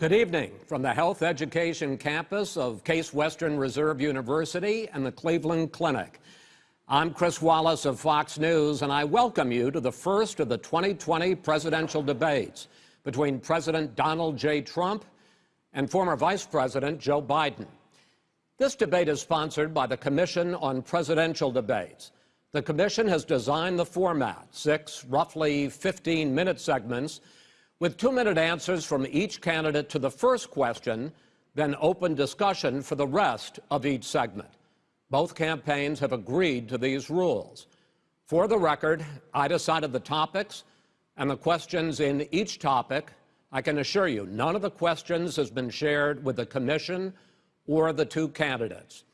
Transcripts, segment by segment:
Good evening from the Health Education campus of Case Western Reserve University and the Cleveland Clinic. I'm Chris Wallace of Fox News, and I welcome you to the first of the 2020 presidential debates between President Donald J. Trump and former Vice President Joe Biden. This debate is sponsored by the Commission on Presidential Debates. The Commission has designed the format, six roughly 15-minute segments, with two-minute answers from each candidate to the first question, then open discussion for the rest of each segment. Both campaigns have agreed to these rules. For the record, I decided the topics and the questions in each topic. I can assure you, none of the questions has been shared with the commission or the two candidates.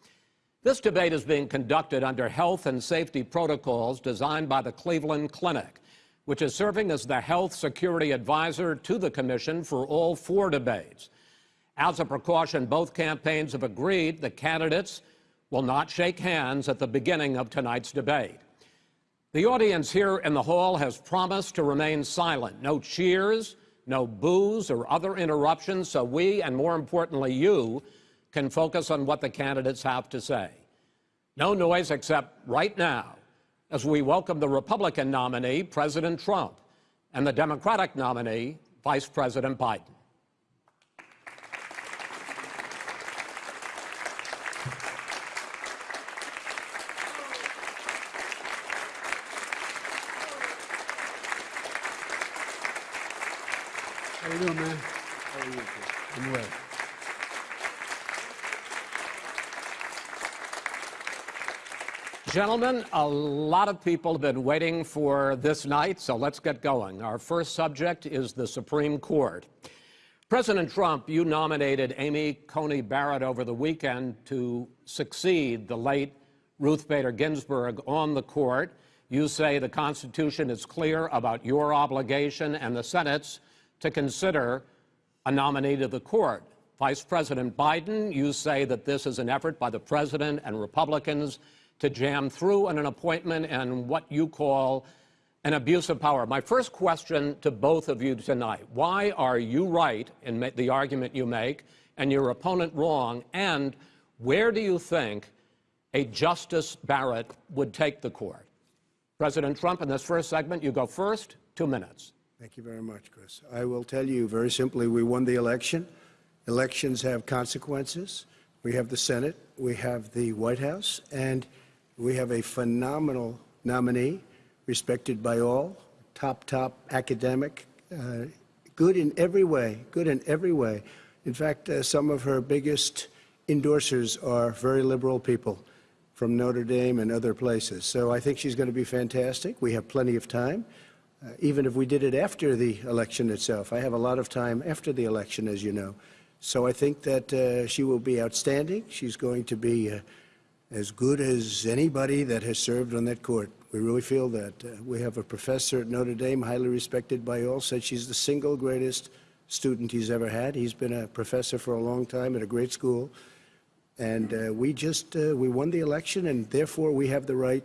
This debate is being conducted under health and safety protocols designed by the Cleveland Clinic which is serving as the health security advisor to the commission for all four debates. As a precaution, both campaigns have agreed the candidates will not shake hands at the beginning of tonight's debate. The audience here in the hall has promised to remain silent. No cheers, no boos or other interruptions, so we, and more importantly you, can focus on what the candidates have to say. No noise except right now as we welcome the Republican nominee, President Trump, and the Democratic nominee, Vice President Biden. How you doing, man? How are you? I'm well. Gentlemen, a lot of people have been waiting for this night, so let's get going. Our first subject is the Supreme Court. President Trump, you nominated Amy Coney Barrett over the weekend to succeed the late Ruth Bader Ginsburg on the court. You say the Constitution is clear about your obligation and the Senate's to consider a nominee to the court. Vice President Biden, you say that this is an effort by the president and Republicans to jam through on an appointment and what you call an abuse of power. My first question to both of you tonight, why are you right in the argument you make and your opponent wrong, and where do you think a Justice Barrett would take the court? President Trump, in this first segment, you go first, two minutes. Thank you very much, Chris. I will tell you very simply, we won the election. Elections have consequences. We have the Senate, we have the White House, and we have a phenomenal nominee, respected by all, top, top academic, uh, good in every way, good in every way. In fact, uh, some of her biggest endorsers are very liberal people from Notre Dame and other places. So I think she's going to be fantastic. We have plenty of time, uh, even if we did it after the election itself. I have a lot of time after the election, as you know. So I think that uh, she will be outstanding. She's going to be uh, as good as anybody that has served on that court. We really feel that. Uh, we have a professor at Notre Dame, highly respected by all, said she's the single greatest student he's ever had. He's been a professor for a long time at a great school. And uh, we just, uh, we won the election, and therefore we have the right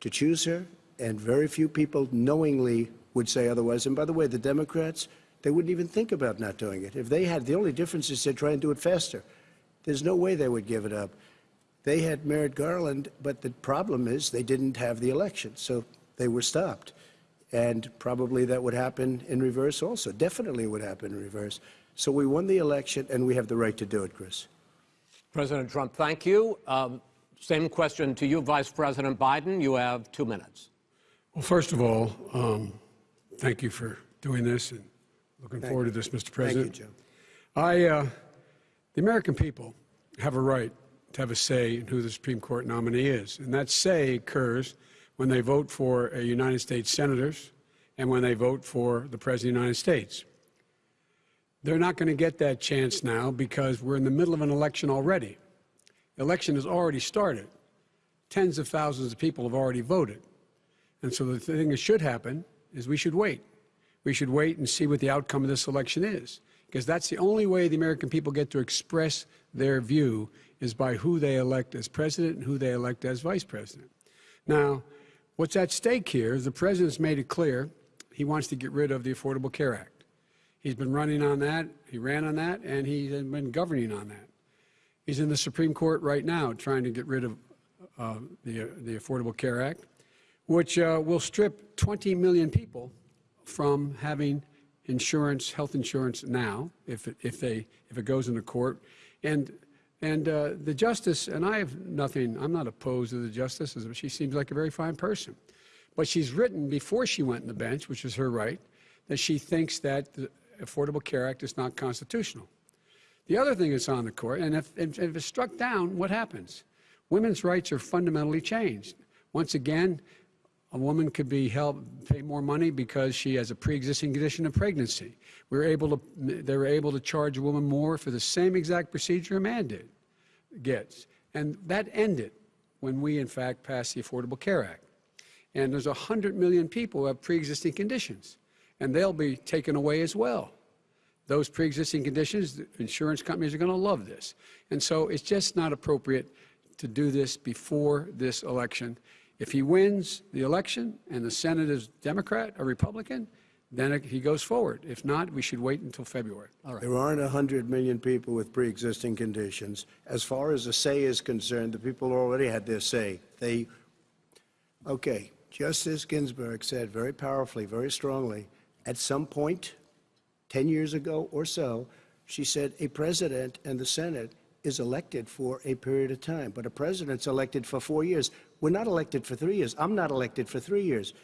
to choose her. And very few people knowingly would say otherwise. And by the way, the Democrats, they wouldn't even think about not doing it. If they had, the only difference is they'd try and do it faster. There's no way they would give it up. They had Merrick Garland, but the problem is they didn't have the election, so they were stopped. And probably that would happen in reverse also. Definitely would happen in reverse. So we won the election, and we have the right to do it, Chris. President Trump, thank you. Um, same question to you, Vice President Biden. You have two minutes. Well, first of all, um, thank you for doing this and looking thank forward you. to this, Mr. President. Thank you, Joe. I, uh, the American people have a right to have a say in who the Supreme Court nominee is. And that say occurs when they vote for a United States senators and when they vote for the President of the United States. They're not going to get that chance now because we're in the middle of an election already. The election has already started. Tens of thousands of people have already voted. And so the thing that should happen is we should wait. We should wait and see what the outcome of this election is because that's the only way the American people get to express their view is by who they elect as president and who they elect as vice president. Now, what's at stake here is the president's made it clear he wants to get rid of the Affordable Care Act. He's been running on that, he ran on that, and he's been governing on that. He's in the Supreme Court right now trying to get rid of uh, the, the Affordable Care Act, which uh, will strip 20 million people from having insurance, health insurance now, if it, if they if it goes into court, and and uh, the justice and I have nothing. I'm not opposed to the justice. She seems like a very fine person, but she's written before she went on the bench, which is her right, that she thinks that the Affordable Care Act is not constitutional. The other thing that's on the court, and if, if, if it's struck down, what happens? Women's rights are fundamentally changed. Once again, a woman could be helped pay more money because she has a pre-existing condition of pregnancy. We were able to, they were able to charge a woman more for the same exact procedure a man did, gets. And that ended when we, in fact, passed the Affordable Care Act. And there's 100 million people who have pre-existing conditions, and they'll be taken away as well. Those pre-existing conditions, insurance companies are going to love this. And so it's just not appropriate to do this before this election. If he wins the election and the Senate is Democrat or Republican, then it- he goes forward. If not, we should wait until February. There aren't 100 million people with pre-existing conditions. As far as the say is concerned, the people already had their say. They, okay, Justice Ginsburg said very powerfully, very strongly, at some point, 10 years ago or so, she said a president and the Senate is elected for a period of time, but a president's elected for four years. We're not elected for three years. I'm not elected for three years.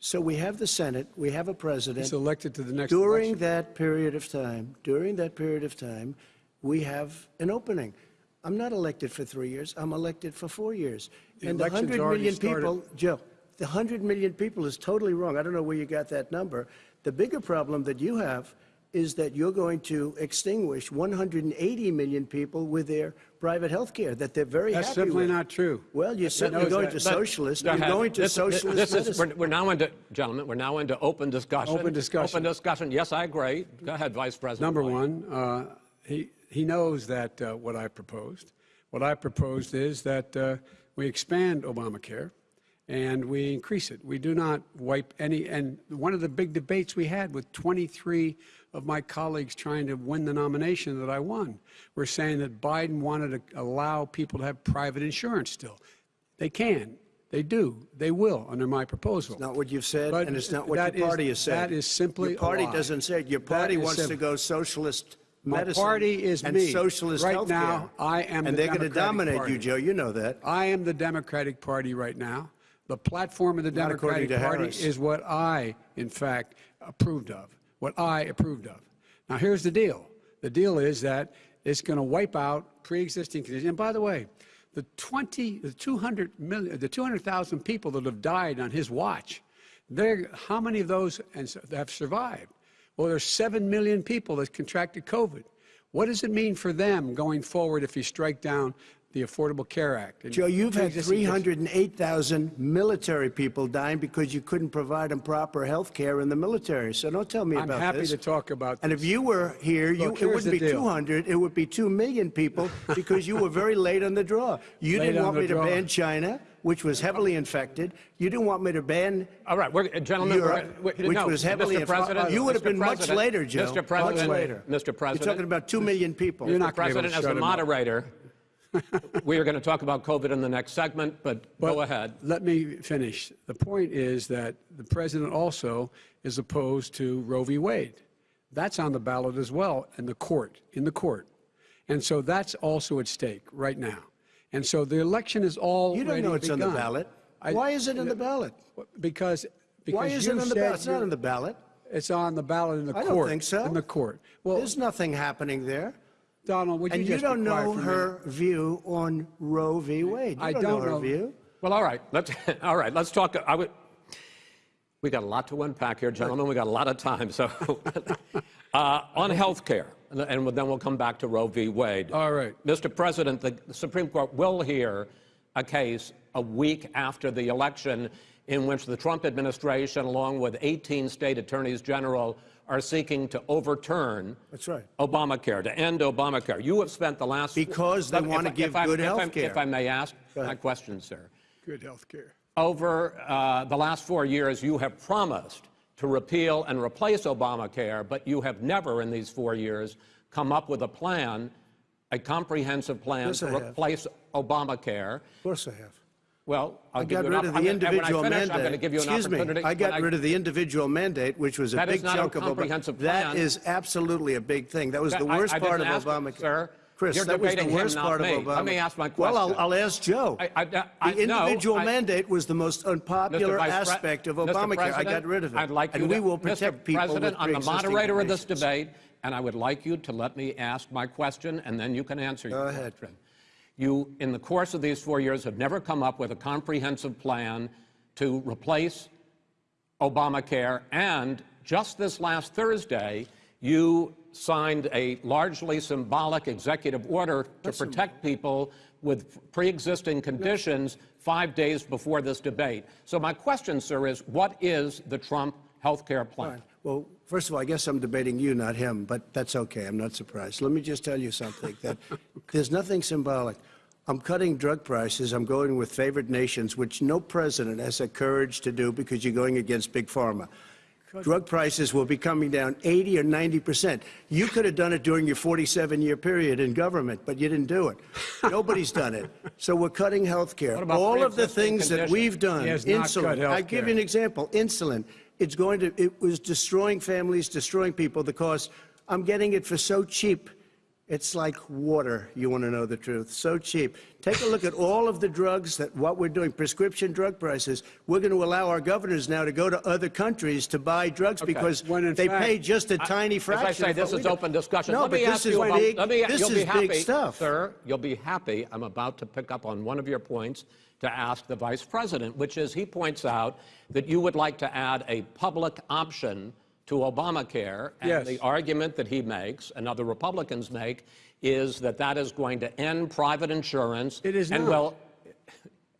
So we have the Senate, we have a president. He's elected to the next During election. that period of time, during that period of time, we have an opening. I'm not elected for three years, I'm elected for four years. The And the election's 100 already started. people, Joe, the 100 million people is totally wrong. I don't know where you got that number. The bigger problem that you have is that you're going to extinguish 180 million people with their private health care that they're very That's happy simply with. not true. Well, you're certainly going that. to socialist, you're going to This- socialist this is, we're, we're now into, gentlemen, we're now into open discussion. Open discussion. Open discussion. Yes, I agree. Go ahead, Vice President. Number one, uh, he, he knows that uh, what I proposed. What I proposed is that uh, we expand Obamacare and we increase it. We do not wipe any, and one of the big debates we had with 23 of my colleagues trying to win the nomination that I won were saying that Biden wanted to allow people to have private insurance still. They can. They do. They will under my proposal. not what you've said, But and it's not what your is- party has said. that is simply Your party doesn't say it. Your party is wants to go socialist My medicine party is and me. socialist Right healthcare. now, I am And the they're going to dominate Party. you, Joe. You know that. I am the Democratic Party right now. The platform of the Not Democratic Party Harris. is what I, in fact, approved of. What I approved of. Now, here's the deal. The deal is that it's going to wipe out pre-existing conditions. And by the way, the 20, the 200 million, the 200,000 people that have died on his watch, they're, how many of those have survived? Well, there's 7 million people that contracted COVID. What does it mean for them going forward if you strike down the Affordable Care Act? and Joe, you've had 308,000 military people dying because you couldn't provide them proper health care in the military. So don't tell me about that. I'm happy to talk about that. And this. if you were here, you, Look, it wouldn't be deal. 200, it would be 2 million people because you were very late on the draw. You Late didn't want the me to ban China, which was heavily infected. You didn't want me to ban All right, we're, gentlemen, we're- Europe, we're- which no, was heavily Mr. President, You would have Mr. been much later, Joe. Mr. President, much later. Mr. President, You're talking about 2 million people. You're not gonna be able to President, as shut a him up. moderator, we are going to talk about COVID in the next segment, but But go ahead. Let me finish. The point is that the president also is opposed to Roe v. Wade. That's on the ballot as well in the court, in the court. And so that's also at stake right now. And so the election is all You don't know it's on the ballot. Why is it in the ballot? Because, because Why is you it on the ballot? It's not you're- on the ballot. It's on the ballot in the I court. don't think so. In the court. Well, There's nothing happening there. Donald, would you And you don't know for a minute? her view on Roe v. Wade. You I don't, don't know her know. view. Well, all right, let's, all right, let's talk, I would, we got a lot to unpack here, gentlemen, we got a lot of time, so, uh, on health care, and then we'll come back to Roe v. Wade. All right. Mr. President, the Supreme Court will hear a case a week after the election in which the Trump administration, along with 18 state attorneys general, are seeking to overturn That's right. Obamacare, to end Obamacare. You have spent the last Because they wanna give if I- good if I- health care. If I may ask Go my question, sir. Good health care. Over uh, the last four years, you have promised to repeal and replace Obamacare, but you have never in these four years come up with a plan, a comprehensive plan Yes, to I have. replace Obamacare. Of course I have. Well, I'll I got rid of the I'm gonna- individual finish, mandate. I'm give you an Excuse me. I got rid of the individual mandate, which was a big not a chunk of Obama. comprehensive That is absolutely a big thing. That was That- the worst I part of didn't ask you, Obamacare. sir. Chris, You're that was the worst part me. of Obama. Let me ask my question. Well, I'll. I'll ask Joe. I- I- I- the no, individual I- mandate was the most unpopular Mr. Vice Pre- aspect of Obamacare. I got rid of it. I'd like and you we will protect Mr. people President, I'm the moderator of this debate, and I would like you to let me ask my question, and then you can answer your ahead. question. You, in the course of these four years, have never come up with a comprehensive plan to replace Obamacare, and just this last Thursday, you signed a largely symbolic executive order to protect people with pre-existing conditions five days before this debate. So my question, sir, is what is the Trump health care plan? Well, first of all, I guess I'm debating you, not him, but that's okay. I'm not surprised. Let me just tell you something that there's nothing symbolic. I'm cutting drug prices. I'm going with favored nations, which no president has the courage to do because you're going against big pharma. Drug prices will be coming down 80 or 90 percent. You could have done it during your 47-year period in government, but you didn't do it. Nobody's done it. So we're cutting health care. All of the things that we've done, He not cut insulin. I give you an example. Insulin. It's going to. It was destroying families, destroying people. The cost. I'm getting it for so cheap. It's like water. You want to know the truth? So cheap. Take a look at all of the drugs that what we're doing. Prescription drug prices. We're going to allow our governors now to go to other countries to buy drugs because When they fact- pay just a tiny As fraction. I say, of this what is we do. open discussion. No, let but me this ask is you about, big. let me, this you'll is be happy, big stuff. sir. You'll be happy. I'm about to pick up on one of your points to ask the vice president, which is he points out that you would like to add a public option to Obamacare, and Yes. the argument that he makes and other Republicans make is that that is going to end private insurance. It is and not. will,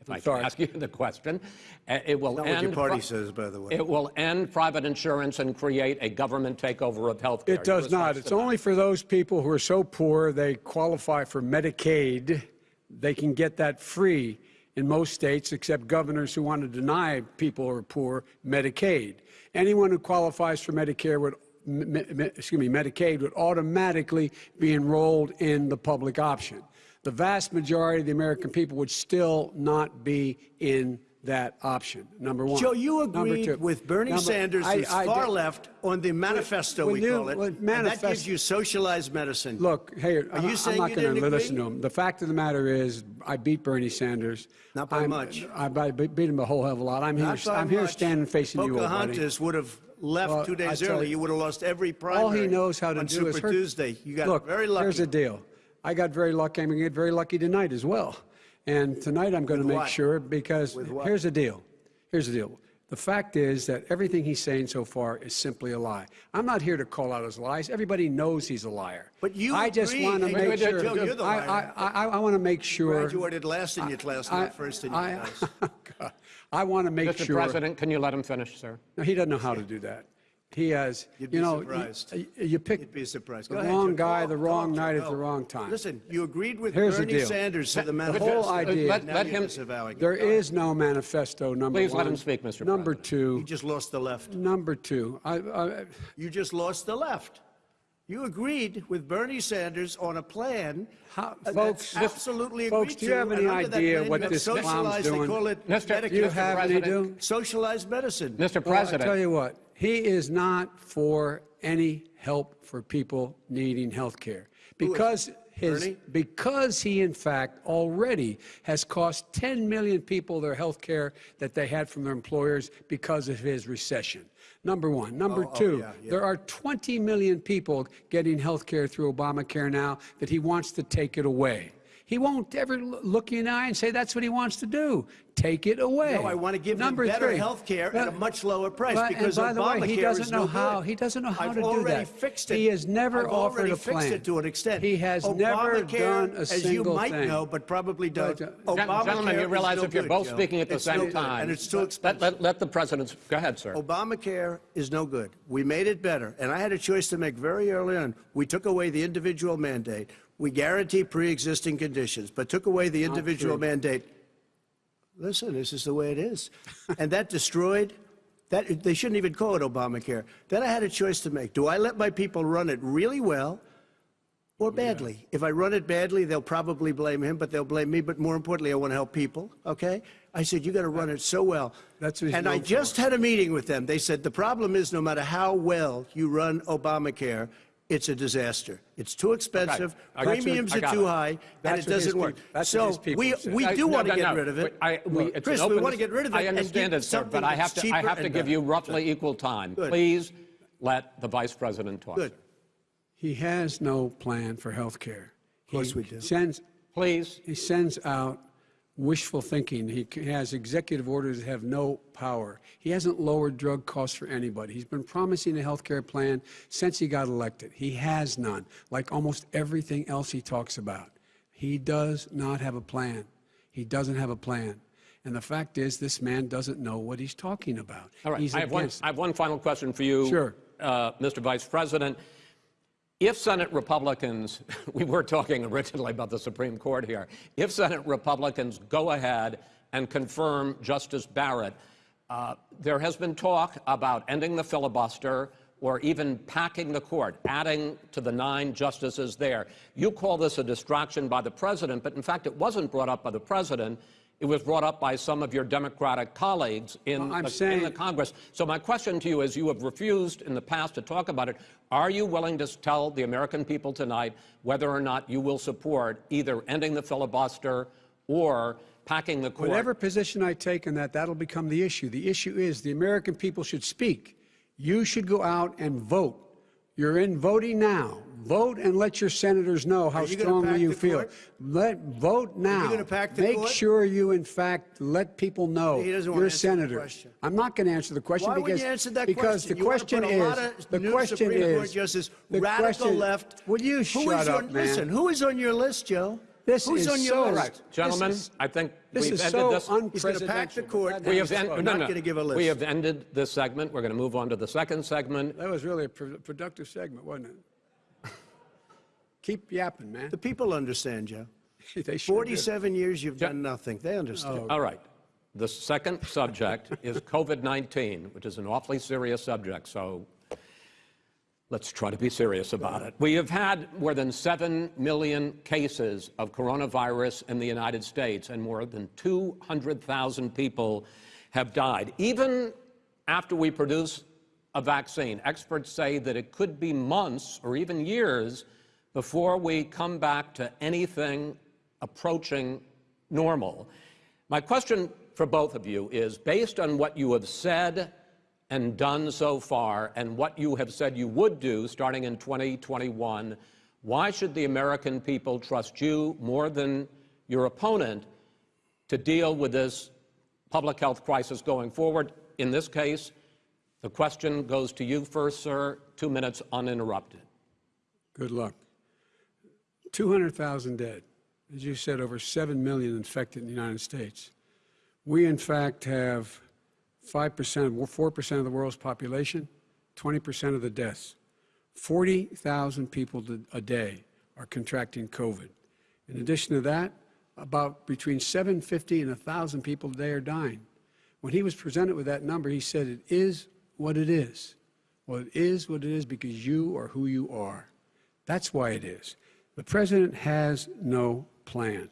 if I can sorry. ask you the question, uh, it will Not end. what your party says, by the way. It will end private insurance and create a government takeover of health care. It does not. It's only for those people who are so poor they qualify for Medicaid. They can get that free in most states, except governors who want to deny people who are poor Medicaid. Anyone who qualifies for Medicare would, excuse me, Medicaid would automatically be enrolled in the public option. The vast majority of the American people would still not be in that option. Number one. Joe, you agreed with Bernie Number- Sanders, I- who's I far did- left, on the manifesto, When we call it. that gives you socialized medicine. Look, hey, Are you I'm not going to listen to him. The fact of the matter is, I beat Bernie Sanders. Not by I'm- much. I, I beat him a whole hell of a lot. I'm here. Not I'm here standing facing you, old buddy. Pocahontas would have left Well, two days early. you- You would have lost every primary. All he knows how to on do Super is hurt. Tuesday. You got Look, very lucky. here's the deal. I got very lucky. I'm going to get very lucky tonight as well. And tonight I'm going to make what? sure because here's the deal. Here's the deal. The fact is that everything he's saying so far is simply a lie. I'm not here to call out his lies. Everybody knows he's a liar. But you I just want to make wait, wait, sure. Joe, you're the I, liar. I, I, I want to make sure. Graduated last in your class, I- not first in your I- class. God. I want to make Mr. sure. President, can you let him finish, sir? No, he doesn't know how to do that. He has, You'd you be know, surprised. you, you pick You'd be surprised. the Go ahead, wrong Joe. guy, the wrong talk, night Joe. at the wrong time. Listen, you agreed with Here's Bernie deal. Sanders to the The manifesto. whole idea. Let- let him- disavowing it. There Go ahead. is no manifesto. Number Please one. let him speak, Mr. Number President. two. You just lost the left. Number two. I, I, You just lost the left. You agreed with Bernie Sanders on a plan How- folks- that's absolutely folks, agreed do you have any and under that idea what this clown's socialized, doing? They call it Mr. Medicare. you Mr. have any President. do? socialized medicine. Mr. Well, oh, I President. tell you what, he is not for any help for people needing health care because his Bernie? because he in fact already has cost 10 million people their health care that they had from their employers because of his recession. Number one. Number Oh, oh, two, yeah, yeah. there are 20 million people getting health care through Obamacare now that he wants to take it away. He won't ever look you in the eye and say that's what he wants to do. Take it away. No, I want to give Number them better three. health care at a much lower price but- because and by the way, he doesn't know no how. good. He doesn't know how I've to do already that. fixed it. He has never I've offered already a fixed plan. it to an extent. He has never Obamacare, done a single thing. as you might thing. know, but probably don't. But, uh, Obamacare Gentlemen, you realize if you're good, both Joe. speaking at the It's same good, time. and it's too let- expensive. Let, let the president, go ahead, sir. Obamacare is no good. We made it better. And I had a choice to make very early on. We took away the individual mandate. We guarantee pre-existing conditions, but took away the individual mandate. Listen, this is the way it is. and that destroyed That, they shouldn't even call it Obamacare. Then I had a choice to make. Do I let my people run it really well or badly? If I run it badly, they'll probably blame him, but they'll blame me. But more importantly, I want to help people, okay? I said, you got to run it so well. That's what and I for. just had a meeting with them. They said, the problem is no matter how well you run Obamacare, it's a disaster. It's too expensive, I got you. premiums are too it. high, and it doesn't work. that's so what we, have said. we I- do no, want to no, get no. rid of it. I, we, Look, Chris, we want to get rid of it I understand it, sir, but I have to, I have to and give you better. roughly equal time. Good. Please let the vice president talk. Good. He has no plan for health care. Of course we do. Sends, Please. he sends out wishful thinking. He has executive orders that have no power. He hasn't lowered drug costs for anybody. He's been promising a health care plan since he got elected. He has none, like almost everything else he talks about. He does not have a plan. He doesn't have a plan. And the fact is, this man doesn't know what he's talking about. All right. He's I have, one. I have one final question for you, Sure. uh, Mr. Vice President. If Senate Republicans, we were talking originally about the Supreme Court here, if Senate Republicans go ahead and confirm Justice Barrett, uh, there has been talk about ending the filibuster or even packing the court, adding to the nine justices there. You call this a distraction by the president, but in fact, it wasn't brought up by the president. It was brought up by some of your Democratic colleagues in, Well, I'm the, saying- in the Congress. So my question to you is, you have refused in the past to talk about it. Are you willing to tell the American people tonight whether or not you will support either ending the filibuster or packing the court? Whatever position I take in that, that'll become the issue. The issue is the American people should speak. You should go out and vote. You're in voting now. Vote and let your senators know how you strongly you feel. court? Let vote now. gonna pack the Make court? sure you, in fact, let people know He doesn't you're a senator. I'm not going to answer the question Why because wouldn't you answer that because question? the You question put is lot of the new question Supreme is Court justices, the radical question- left. Will you shut is up, on, man? Listen, who is on your list, Joe? This Who's is on your so- list? All right. Gentlemen, is- I think This we've is ended so this. He's gonna pack the court. We is have so- en- not no, no. gonna give a list. We have ended this segment. We're going to move on to the second segment. That was really a pro- productive segment, wasn't it? Keep yapping, man. The people understand, Joe. they sure do. 47 years you've done nothing. They understand. Oh, All right. The second subject is COVID 19, which is an awfully serious subject. So let's try to be serious about it. We have had more than 7 million cases of coronavirus in the United States, and more than 200,000 people have died. Even after we produce a vaccine, experts say that it could be months or even years before we come back to anything approaching normal. My question for both of you is based on what you have said and done so far and what you have said you would do starting in 2021, why should the American people trust you more than your opponent to deal with this public health crisis going forward? In this case, the question goes to you first, sir. Two minutes uninterrupted. Good luck. 200,000 dead. As you said, over 7 million infected in the United States. We, in fact, have 5%, 4% of the world's population, 20% of the deaths. 40,000 people a day are contracting COVID. In addition to that, about between 750 and 1,000 people a day are dying. When he was presented with that number, he said, It is what it is. Well, it is what it is because you are who you are. That's why it is. The president has no plan.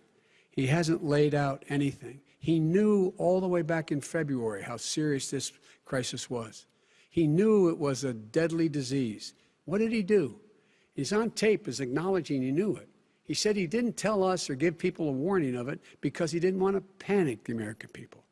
He hasn't laid out anything. He knew all the way back in February how serious this crisis was. He knew it was a deadly disease. What did he do? He's on tape as acknowledging he knew it. He said he didn't tell us or give people a warning of it because he didn't want to panic the American people.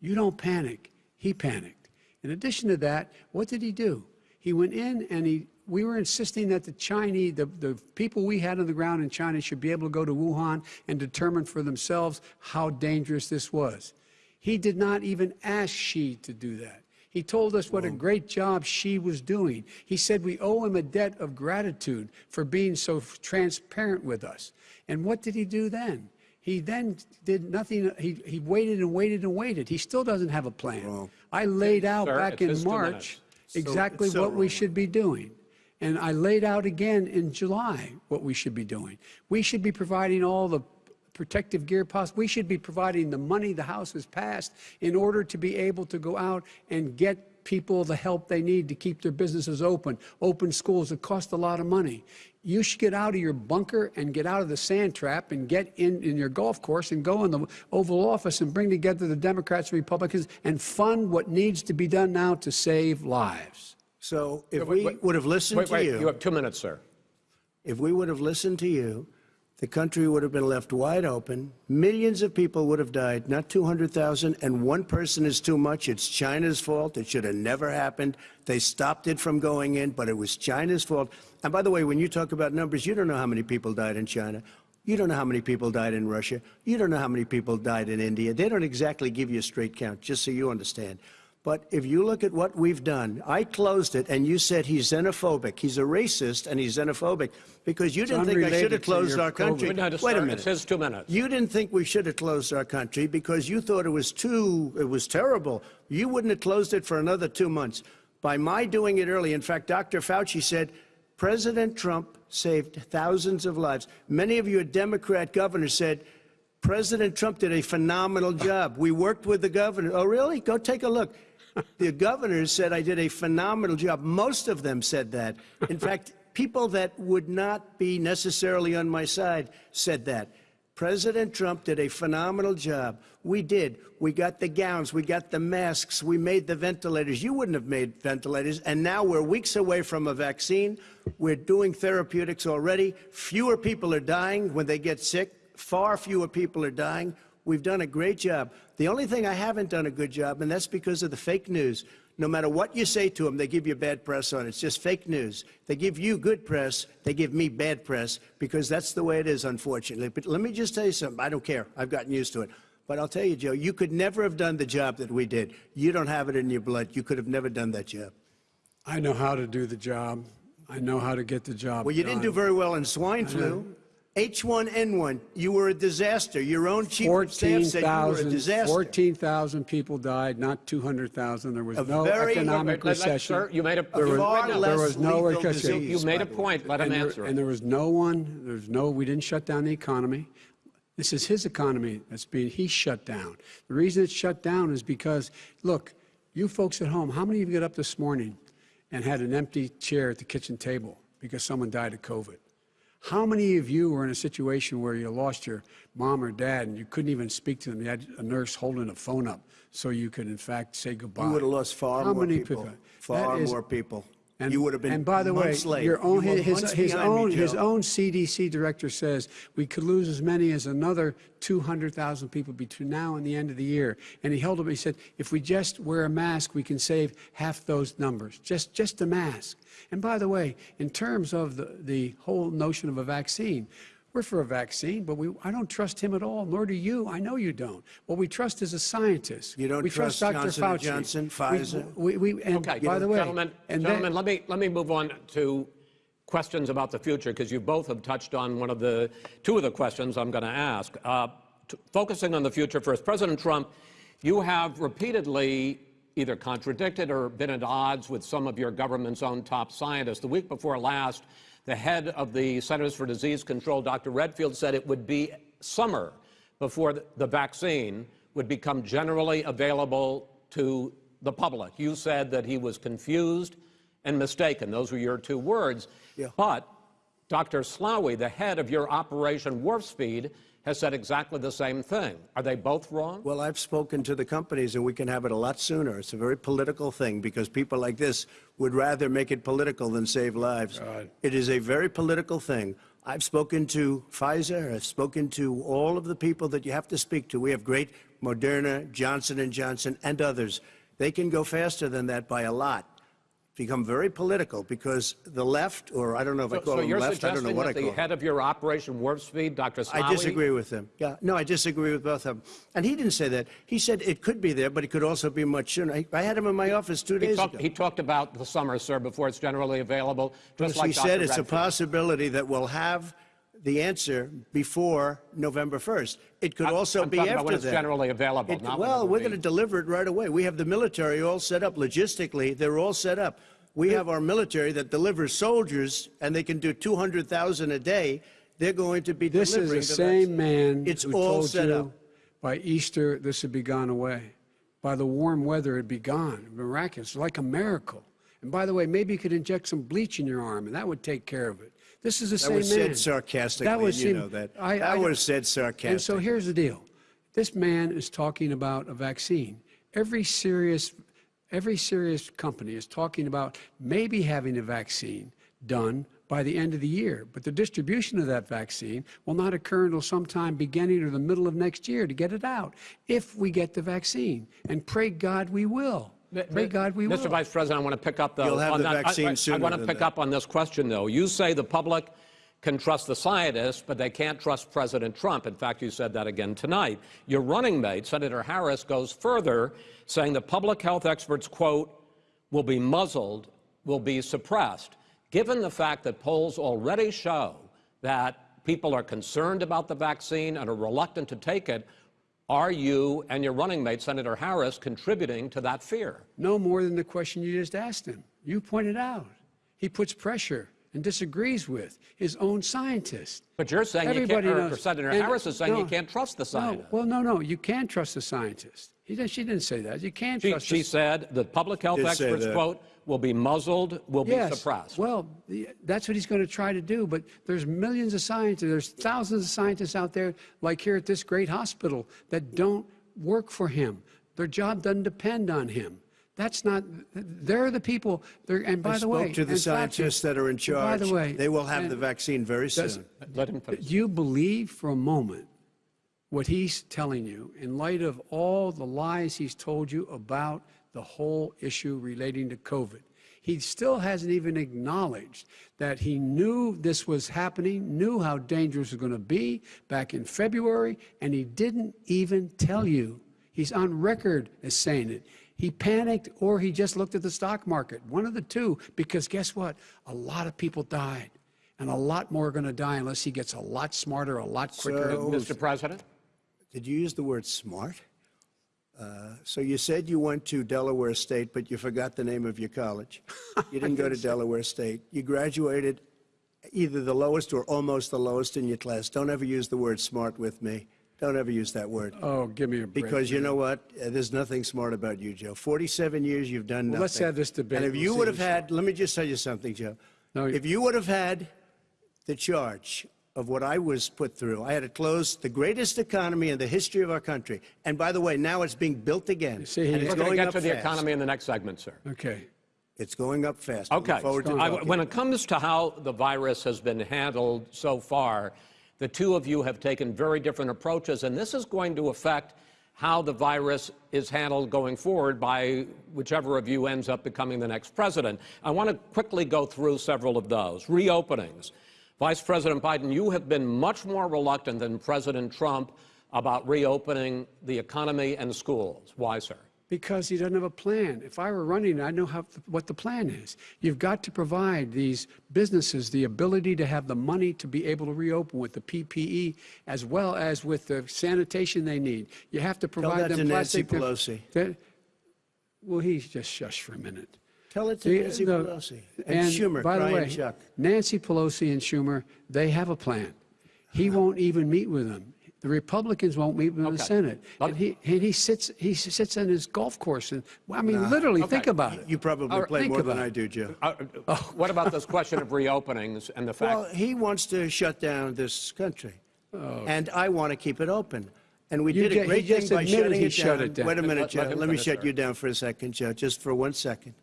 You don't panic. He panicked. In addition to that, what did he do? He went in and he, we were insisting that the Chinese, the, the people we had on the ground in China should be able to go to Wuhan and determine for themselves how dangerous this was. He did not even ask Xi to do that. He told us what a great job Xi was doing. He said we owe him a debt of gratitude for being so transparent with us. And what did he do then? He then did nothing. He, he waited and waited and waited. He still doesn't have a plan. I laid out Sir, back in March minutes. exactly it's so what we should be doing. And I laid out again in July what we should be doing. We should be providing all the protective gear possible. We should be providing the money the House has passed in order to be able to go out and get people the help they need to keep their businesses open, open schools that cost a lot of money. You should get out of your bunker and get out of the sand trap and get in, in your golf course and go in the Oval Office and bring together the Democrats and Republicans and fund what needs to be done now to save lives. So if Wait, we would have listened Wait, to you, you have two minutes, sir. if we would have listened to you, the country would have been left wide open. Millions of people would have died, not 200,000, and one person is too much. It's China's fault. It should have never happened. They stopped it from going in, but it was China's fault. And by the way, when you talk about numbers, you don't know how many people died in China. You don't know how many people died in Russia. You don't know how many people died in India. They don't exactly give you a straight count, just so you understand. But if you look at what we've done, I closed it, and you said he's xenophobic. He's a racist, and he's xenophobic because you didn't think I should have closed our country. Wait, Wait sir, a minute. It's his two minutes. You didn't think we should have closed our country because you thought it was too, it was terrible. You wouldn't have closed it for another two months. By my doing it early, in fact, Dr. Fauci said President Trump saved thousands of lives. Many of your Democrat governors said President Trump did a phenomenal job. We worked with the governor. Oh, really? Go take a look. The governors said I did a phenomenal job. Most of them said that. In fact, people that would not be necessarily on my side said that. President Trump did a phenomenal job. We did. We got the gowns, we got the masks, we made the ventilators. You wouldn't have made ventilators. And now we're weeks away from a vaccine. We're doing therapeutics already. Fewer people are dying when they get sick. Far fewer people are dying. We've done a great job. The only thing I haven't done a good job, and that's because of the fake news. No matter what you say to them, they give you bad press on it. It's just fake news. They give you good press, they give me bad press, because that's the way it is, unfortunately. But let me just tell you something. I don't care. I've gotten used to it. But I'll tell you, Joe, you could never have done the job that we did. You don't have it in your blood. You could have never done that job. I know how to do the job. I know how to get the job Well, you didn't do very well in swine flu. H1N1, you were a disaster. Your own chief of staff said you were a 14,000 disaster. 14,000 people died, not 200,000. There was A no very- economic Let- let- recession. Sir, you made a, There was- far there less was no recession. disease, you made a by way. point. Let him and there, answer and there was no one, there's no, we didn't shut down the economy. This is his economy that's being, he shut down. The reason it's shut down is because, look, you folks at home, how many of you got up this morning and had an empty chair at the kitchen table because someone died of COVID? How many of you were in a situation where you lost your mom or dad and you couldn't even speak to them? You had a nurse holding a phone up so you could, in fact, say goodbye. You would have lost far How more many people. That Far is- more people. And, you would have been and by the way, late. your own, You his, his behind me, own his own CDC director says we could lose as many as another 200,000 people between now and the end of the year. And he held up. He said, if we just wear a mask, we can save half those numbers. Just just a mask. And by the way, in terms of the the whole notion of a vaccine. We're for a vaccine, but we, I don't trust him at all, nor do you. I know you don't. What we trust is a scientist. You don't we trust Dr. Johnson Fauci. Johnson, Pfizer? We, we, and Okay, by the way, gentlemen, and then- gentlemen, let me let me move on to questions about the future because you both have touched on one of the two of the questions I'm going to ask. Uh, focusing on the future first, President Trump, you have repeatedly either contradicted or been at odds with some of your government's own top scientists. The week before last, the head of the Centers for Disease Control, Dr. Redfield, said it would be summer before the- vaccine would become generally available to the public. You said that he was confused and mistaken. Those were your two words. Yeah. But Dr. Slaoui, the head of your Operation Warp Speed, has said exactly the same thing. Are they both wrong? Well, I've spoken to the companies, and we can have it a lot sooner. It's a very political thing because people like this would rather make it political than save lives. It is a very political thing. I've spoken to Pfizer. I've spoken to all of the people that you have to speak to. We have great Moderna, Johnson and Johnson, and others. They can go faster than that by a lot. Become very political because the left, or I don't know if I call so them left. I don't know what I call the head of your Operation Warp Speed, Dr. Slaoui, I disagree with him. Yeah, no, I disagree with both of them. And he didn't say that. He said it could be there, but it could also be much sooner. I, I had him in my office two He days talked, ago. he talked about the summer, sir, before it's generally available. Just Because like he Dr. said it's a possibility that we'll have the answer before November 1st. It could I'm- also I'm be after about when it's generally available, It- not well, we're going to deliver it right away. We have the military all set up logistically. They're all set up. We have our military that delivers soldiers, and they can do 200,000 a day. They're going to be This is delivering the the same vaccine. man It's who all told set you up. by Easter this would be gone away. by the warm weather, it'd be gone. Miraculous, like a miracle. And by the way, maybe you could inject some bleach in your arm, and that would take care of it. This is the That same was man. said sarcastically, That was you know that. I- That I- was said sarcastically. And so here's the deal. This man is talking about a vaccine. Every serious, every serious company is talking about maybe having a vaccine done by the end of the year. But the distribution of that vaccine will not occur until sometime beginning or the middle of next year to get it out, if we get the vaccine. And pray God we will. Pray God we will. Mr. Vice President, I want to pick up though. You'll have on the that- I- vaccine I, I want to pick that. up on this question though. You say the public can trust the scientists, but they can't trust President Trump. In fact, you said that again tonight. Your running mate, Senator Harris, goes further, saying the public health experts, quote, will be muzzled, will be suppressed. Given the fact that polls already show that people are concerned about the vaccine and are reluctant to take it, are you and your running mate, Senator Harris, contributing to that fear? No more than the question you just asked him. You pointed out. He puts pressure and disagrees with his own scientists. But you're saying you Everybody can't, or knows. Senator And- Harris is saying you can't trust the No, scientists. well, no, no, you can trust the scientists. He didn't, she didn't say that. You can't she, trust she the said the public health experts, quote, will be muzzled, will yes. be suppressed. Well, that's what he's going to try to do. But there's millions of scientists, there's thousands of scientists out there, like here at this great hospital, that don't work for him. Their job doesn't depend on him. That's not. They're the people. They're, and by I the way, spoke to the scientists that are in charge. By charge. the way, They will have the vaccine very does- soon. Let him finish. Do you believe for a moment what he's telling you in light of all the lies he's told you about the whole issue relating to COVID? He still hasn't even acknowledged that he knew this was happening, knew how dangerous it was going to be back in February, and he didn't even tell you. He's on record as saying it. He panicked or he just looked at the stock market, one of the two, because guess what? A lot of people died. And a lot more are going to die unless he gets a lot smarter, a lot quicker. So- Mr. President? Did you use the word smart? Uh, So you said you went to Delaware State, but you forgot the name of your college. You didn't go to Delaware State. You graduated either the lowest or almost the lowest in your class. Don't ever use the word smart with me. Don't ever use that word. oh, give me a break. Because you know what? Uh, There's nothing smart about you, Joe. 47 years you've done nothing. Well, let's have this debate. And if We'll you would have had, let me just tell you something, Joe. No, if you would have had the charge of what I was put through, I had to close the greatest economy in the history of our country. And by the way, now it's being built again. You see, he- and it's going to get up to the fast. economy in the next segment, sir. Okay. It's going up fast. Okay. forward to I- when it comes to how the virus has been handled so far, the two of you have taken very different approaches, and this is going to affect how the virus is handled going forward by whichever of you ends up becoming the next president. I want to quickly go through several of those. Reopenings. Vice President Biden, you have been much more reluctant than President Trump about reopening the economy and schools. Why, sir? Because he doesn't have a plan. If I were running, I know how, what the plan is. You've got to provide these businesses the ability to have the money to be able to reopen with the PPE as well as with the sanitation they need. You have to provide Tell that them to Nancy. Pelosi. That- well, he's just shush for a minute. Tell it to The- Nancy the- Pelosi and, Schumer, by the Brian way, Chuck. Nancy Pelosi and Schumer, they have a plan. He won't even meet with them. The Republicans won't meet with him in the Senate. And he, and he sits he sits on his golf course and I mean literally think about it. You probably Or play more than about I do, Joe. Uh, uh, What about this question of reopenings and the fact Well, he wants to shut down this country, and I want to keep it open. And we You did ju- a great just thing by admitted shutting he it shut down. it down. Wait a minute, let Joe. him Let me shut you down for a second, Joe, just for one second.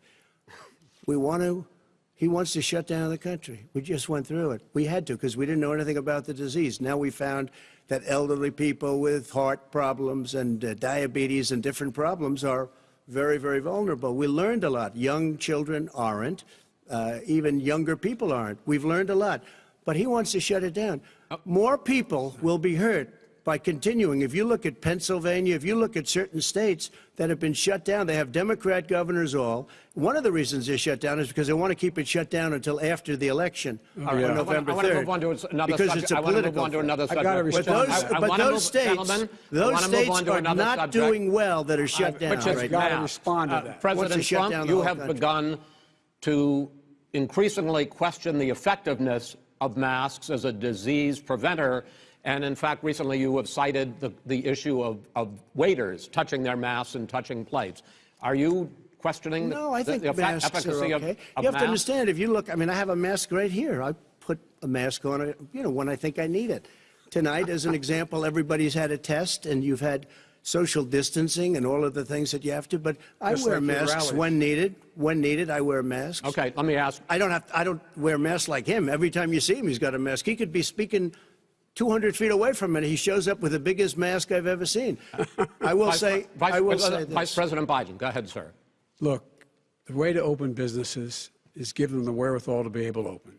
We want to. He wants to shut down the country. We just went through it. We had to because we didn't know anything about the disease. Now we found that elderly people with heart problems and uh, diabetes and different problems are very, very vulnerable. We learned a lot. Young children aren't. Uh, even younger people aren't. We've learned a lot. But he wants to shut it down. More people will be hurt by continuing. If you look at Pennsylvania, if you look at certain states that have been shut down, they have Democrat governors all. One of the reasons they're shut down is because they want to keep it shut down until after the election All on right, I wanna- November I want to 3rd. move on to another because subject. it's a I want to move political on to another I've subject. gotta But those, to that. I but those move- states, those states are not subject. doing well that are shut down Which is right gotta respond to Uh, that. Wants President Trump, you have country. begun to increasingly question the effectiveness of masks as a disease preventer And in fact, recently you have cited the, the issue of, of waiters touching their masks and touching plates. Are you questioning the, No, I think the effe- masks are okay. of you have masks? to understand, if you look, I mean, I have a mask right here. I put a mask on, it, you know, when I think I need it. Tonight, as an example, everybody's had a test, and you've had social distancing and all of the things that you have to. But I Just wear like masks when needed. When needed, I wear masks. Okay, let me ask. I don't have. I don't wear masks like him. Every time you see him, he's got a mask. He could be speaking 200 feet away from it. He shows up with the biggest mask I've ever seen. I will Vice, say. Vice, I will Vice- say Vice. President Biden, go ahead, sir. Look, the way to open businesses is give them the wherewithal to be able to open.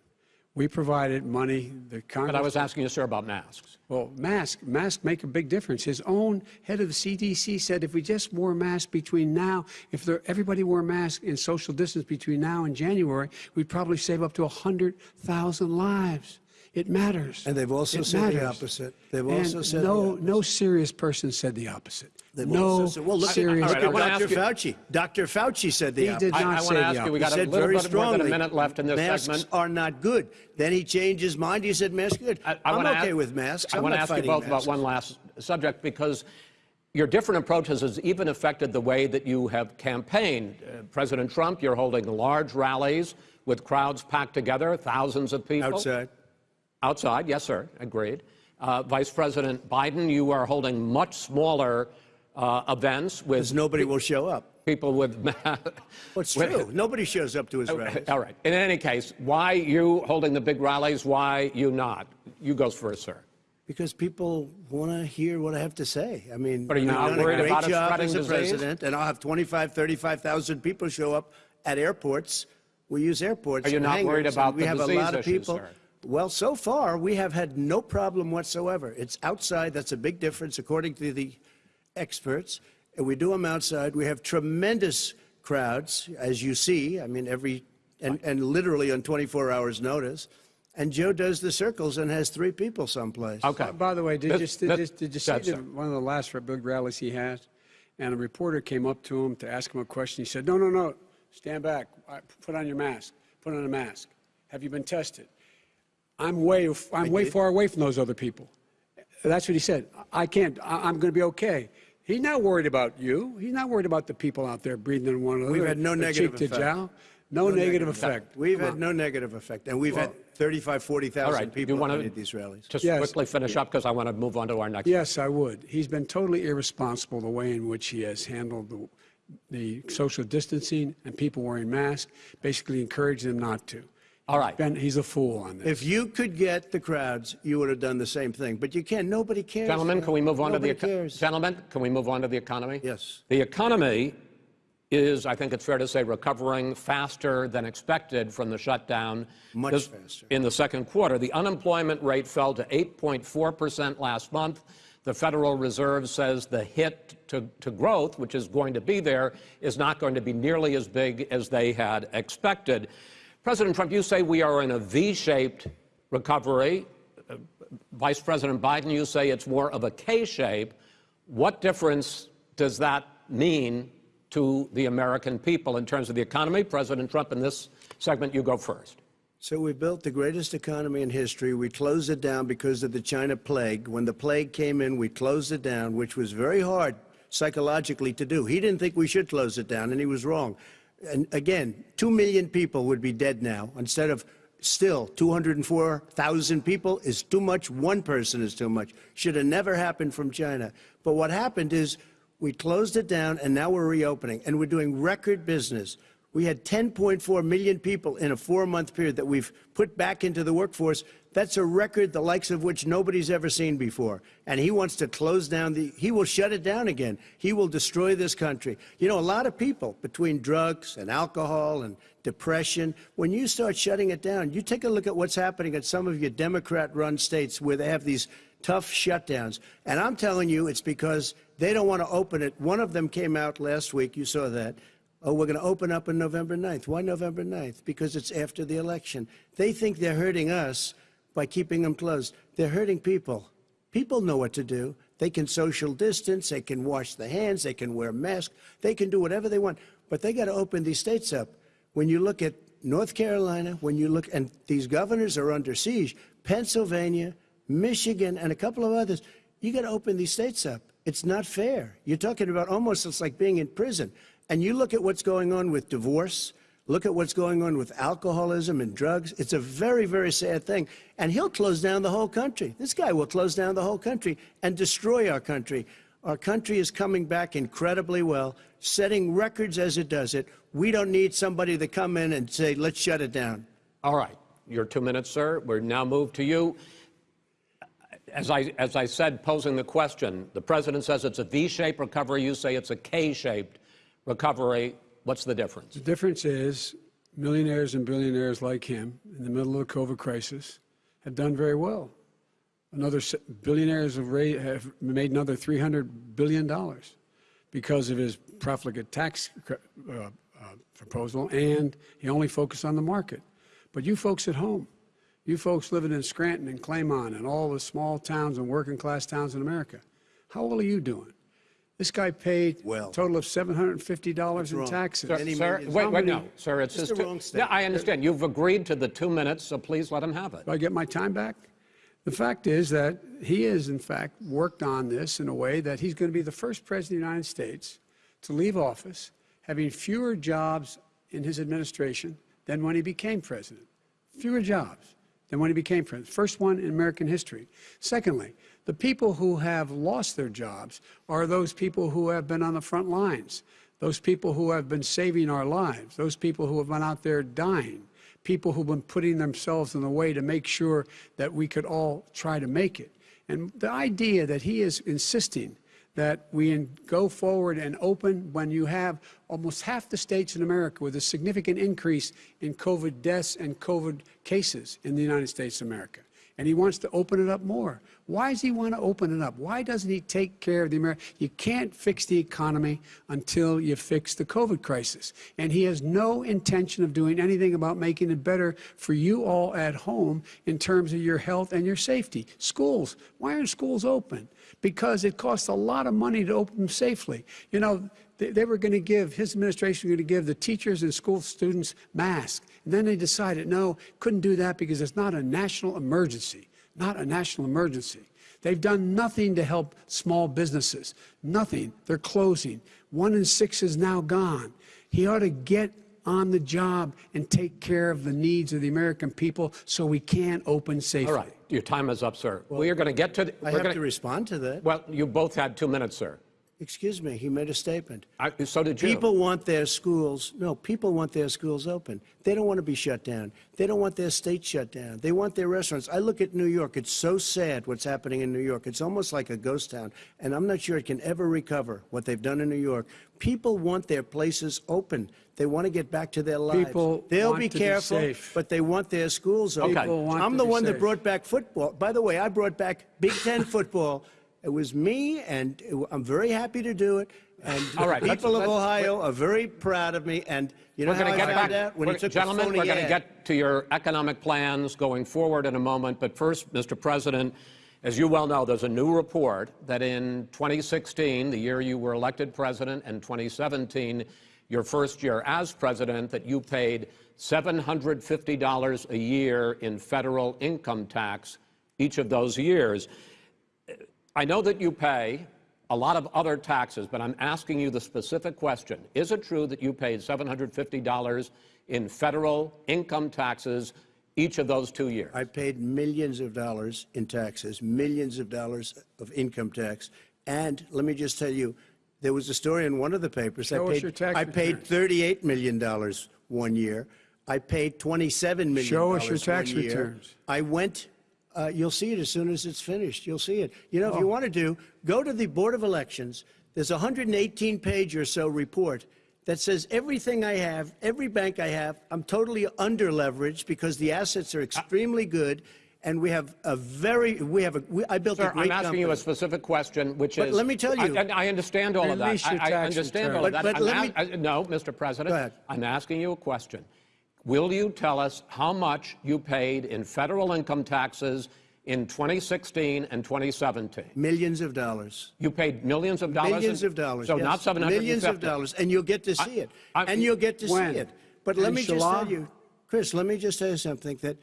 We provided money. The Congress. But I was asking you, sir, about masks. Well, masks masks make a big difference. His own head of the CDC said if we just wore masks between now, if there, everybody wore masks in social distance between now and January, we'd probably save up to 100,000 lives. It matters. And they've also It said the matters. opposite. They've And also said no, opposite. no serious person said the opposite. They've no also said- well, look at, serious. all right, I look wanna at ask Dr. you- Fauci. Dr. Fauci said the He opposite. did I, not I say want to the ask you, we He got a said little very bit more than strongly, a minute left in this masks segment. are not good. Then he changed his mind. He said masks are good. I, I am okay ask, with masks. I I'm want to ask you both masks. about one last subject because your different approaches has even affected the way that you have campaigned. Uh, President Trump, you're holding large rallies with crowds packed together, thousands of people. outside. Outside, yes, sir, agreed. Uh, Vice President Biden, you are holding much smaller uh, events with Because nobody will show up. people with. Well, it's with- true. Nobody shows up to his rallies. All right. In any case, why you holding the big rallies? Why you not? You goes first, sir. Because people want to hear what I have to say. I mean, But are you not a worried great about job spreading as a disease? president, and I'll have 25, 35,000 people show up at airports. We use airports. Are you not worried about the have disease a lot of issue, people. sir? Well, so far we have had no problem whatsoever. It's outside. That's a big difference, according to the experts. And we do them outside. We have tremendous crowds, as you see. I mean, every and, and literally on 24 hours' notice. And Joe does the circles and has three people someplace. Okay. Uh, By the way, did, This- you, did, this- you- did you see the, one of the last big rallies he has? And a reporter came up to him to ask him a question. He said, No, no, no, stand back. Put on your mask. Put on a mask. Have you been tested? I'm way, I'm way far away from those other people. That's what he said. I can't, I, I'm going to be okay. He's not worried about you. He's not worried about the people out there breathing in one another. We've had no negative cheek to effect. jowl. No, negative effect. We've Come had on. no negative effect, and we've had 35, 40,000 All right. Do people you want at to any these rallies. just Yes. quickly finish up because I want to move on to our next. Yes, I would. He's been totally irresponsible the way in which he has handled the, the social distancing and people wearing masks, basically encouraged them not to. All right. Ben, he's a fool on this. If you could get the crowds, you would have done the same thing. But you can't. Nobody cares. Gentlemen, can we move on Nobody to the eco- cares. gentlemen? Can we move on to the economy? Yes. The economy is, I think it's fair to say, recovering faster than expected from the shutdown. Much This- faster. In the second quarter, the unemployment rate fell to 8.4 percent last month. The Federal Reserve says the hit to, to growth, which is going to be there, is not going to be nearly as big as they had expected. President Trump, you say we are in a V-shaped recovery. Uh, Vice President Biden, you say it's more of a K shape. What difference does that mean to the American people in terms of the economy? President Trump, in this segment, you go first. So we built the greatest economy in history. We closed it down because of the China plague. When the plague came in, we closed it down, which was very hard psychologically to do. He didn't think we should close it down, and he was wrong. And again, two million people would be dead now instead of still 204,000 people is too much. One person is too much. Should have never happened from China. But what happened is we closed it down, and now we're reopening, and we're doing record business. We had 10.4 million people in a four month period that we've put back into the workforce. That's a record the likes of which nobody's ever seen before. And he wants to close down the, he will shut it down again. He will destroy this country. You know, a lot of people, between drugs and alcohol and depression, when you start shutting it down, you take a look at what's happening at some of your Democrat run states where they have these tough shutdowns. And I'm telling you, it's because they don't want to open it. One of them came out last week, you saw that. Oh, we're going to open up on November 9th. Why November 9th? Because it's after the election. They think they're hurting us by keeping them closed. They're hurting people. People know what to do. They can social distance, they can wash their hands, they can wear masks, they can do whatever they want. But they got to open these states up. When you look at North Carolina, when you look, and these governors are under siege, Pennsylvania, Michigan, and a couple of others. You got to open these states up. It's not fair. You're talking about almost it's like being in prison. And you look at what's going on with divorce, look at what's going on with alcoholism and drugs. It's a very, very sad thing. And he'll close down the whole country. This guy will close down the whole country and destroy our country. Our country is coming back incredibly well, setting records as it does it. We don't need somebody to come in and say, let's shut it down. All right. Your two minutes, sir. We're now moved to you. As I, as I said, posing the question, the president says it's a V-shaped recovery. You say it's a K-shaped recovery. What's the difference? The difference is millionaires and billionaires like him in the middle of the COVID crisis have done very well. Another billionaires have, have made another $300 billion because of his profligate tax uh, uh, proposal, and he only focused on the market. But you folks at home, you folks living in Scranton and Claymont and all the small towns and working class towns in America, how well are you doing? This guy paid Well. a total of $750 in wrong. taxes. Sir, Many sir, millions. wait, How wait, many- no, sir, it's It's his the two- wrong Yeah, statement. I understand. You've agreed to the two minutes, so please let him have it. Do I get my time back? The fact is that he has, in fact, worked on this in a way that he's going to be the first president of the United States to leave office having fewer jobs in his administration than when he became president. Fewer jobs than when he became president. First one in American history. Secondly, the people who have lost their jobs are those people who have been on the front lines, those people who have been saving our lives, those people who have been out there dying people who've been putting themselves in the way to make sure that we could all try to make it. And the idea that he is insisting that we go forward and open when you have almost half the states in America with a significant increase in COVID deaths and COVID cases in the United States of America. And he wants to open it up more. Why does he want to open it up? Why doesn't he take care of the American? You can't fix the economy until you fix the COVID crisis. And he has no intention of doing anything about making it better for you all at home in terms of your health and your safety. Schools. Why aren't schools open? Because it costs a lot of money to open them safely. You know, they, were going to give, his administration was going to give the teachers and school students masks. And then they decided, no, couldn't do that because it's not a national emergency. Not a national emergency. They've done nothing to help small businesses. Nothing. They're closing. One in six is now gone. He ought to get on the job and take care of the needs of the American people so we can open safely. All right. Your time is up, sir. we are going to get to. The, I we're have gonna, to respond to that. Well, you both had two minutes, sir. Excuse me, he made a statement. I, so did you. People want their schools, no, people want their schools open. They don't want to be shut down. They don't want their state shut down. They want their restaurants. I look at New York. It's so sad what's happening in New York. It's almost like a ghost town. And I'm not sure it can ever recover what they've done in New York. People want their places open. They want to get back to their lives. People They'll want be to be careful, safe. but they want their schools open. People want I'm the be one that brought back football. By the way, I brought back Big Ten football. It was me, and I'm very happy to do it. And All right, let's- people of let's- Ohio are very proud of me. And you know how going I to get found back. out when he took gentlemen, we're going to get to your economic plans going forward in a moment. But first, Mr. President, as you well know, there's a new report that in 2016, the year you were elected president, and 2017, your first year as president, that you paid $750 a year in federal income tax each of those years. I know that you pay a lot of other taxes, but I'm asking you the specific question. Is it true that you paid $750 in federal income taxes each of those two years? I paid millions of dollars in taxes, millions of dollars of income tax. And let me just tell you, there was a story in one of the papers. Show I us paid, your tax I paid $38 million one year. I paid $27 million Show us your tax one year. returns. I went, uh, you'll see it as soon as it's finished. You'll see it. You know, if you Oh. want to do, go to the Board of Elections. There's a 118 page or so report that says everything I have, every bank I have, I'm totally under leveraged because the assets are extremely good. And we have a very, we have a, we, I built a Sir, great I'm asking you a specific question, which But is. let me tell you- I, and I understand all of that. Release your I, I tax understand all return. of that. but I'm let me- a- I- no, Mr. President. Go ahead. I'm asking you a question. Will you tell us how much you paid in federal income taxes in 2016 and 2017? Millions of dollars. You paid millions of dollars. Millions in- of dollars. So yes. not 750. Millions of dollars, and you'll get to see it. I- and you'll get to When? see it. But let In me just tell you, Chris, let me just tell you something that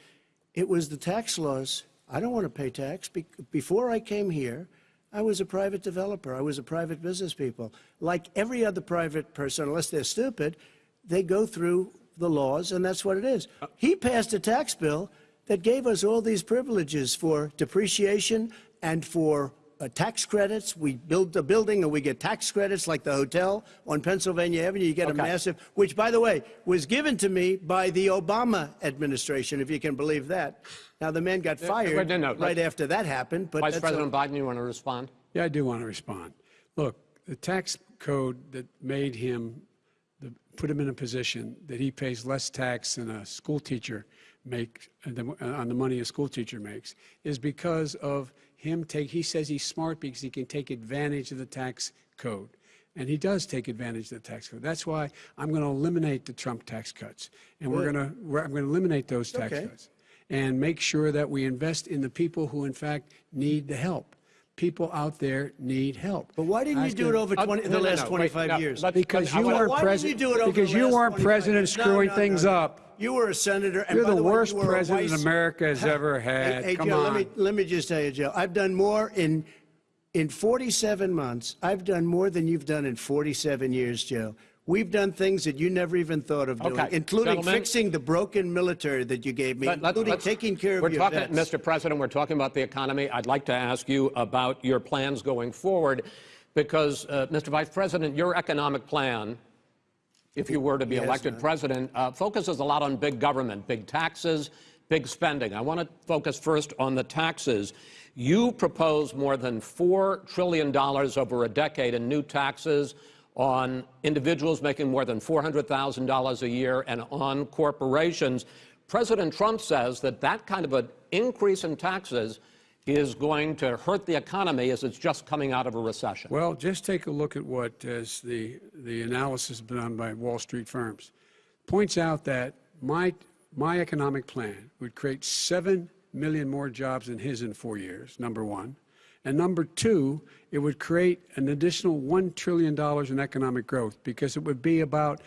it was the tax laws. I don't want to pay tax. Be- Before I came here, I was a private developer. I was a private business people. Like every other private person, unless they're stupid, they go through the laws, and that's what it is. He passed a tax bill that gave us all these privileges for depreciation and for uh, tax credits. We build a building and we get tax credits like the hotel on Pennsylvania Avenue. You get a massive, which, by the way, was given to me by the Obama administration, if you can believe that. Now, the man got fired no, no, right after that happened. But Vice President a- Biden, you want to respond? Yeah, I do want to respond. Look, the tax code that made him, the, put him in a position that he pays less tax than a school teacher makes uh, uh, on the money a school teacher makes is because of him take. He says he's smart because he can take advantage of the tax code. And he does take advantage of the tax code. That's why I'm going to eliminate the Trump tax cuts. And we're going to, we're, I'm going to eliminate those tax Okay. cuts and make sure that we invest in the people who, in fact, need the help. People out there need help. But why didn't you do it over Uh, 20, no, the no, last no, wait, 25 no, years? let- Because you weren't president. you do it over because you weren't president? No, screwing no, things no, no. up. You were a senator. And You're by the way, worst you president America has ever Hey, had. hey, Come Joe, on. Let me, let me just tell you, Joe, I've done more in, in 47 months. I've done more than you've done in 47 years, Joe. We've done things that you never even thought of doing, Okay, including gentlemen. fixing the broken military that you gave me, Let- let- including taking care of we're your talking, vets. Mr. President, we're talking about the economy. I'd like to ask you about your plans going forward because, uh, Mr. Vice President, your economic plan, if you were to be Yes, elected president, uh, focuses a lot on big government, big taxes, big spending. I want to focus first on the taxes. You propose more than $4 trillion over a decade in new taxes on individuals making more than $400,000 a year and on corporations. President Trump says that that kind of an increase in taxes is going to hurt the economy as it's just coming out of a recession. Well, just take a look at what as the, the analysis done by Wall Street firms points out that my, my economic plan would create 7 million more jobs than his in four years, number one. And number two, it would create an additional $1 trillion in economic growth because it would be about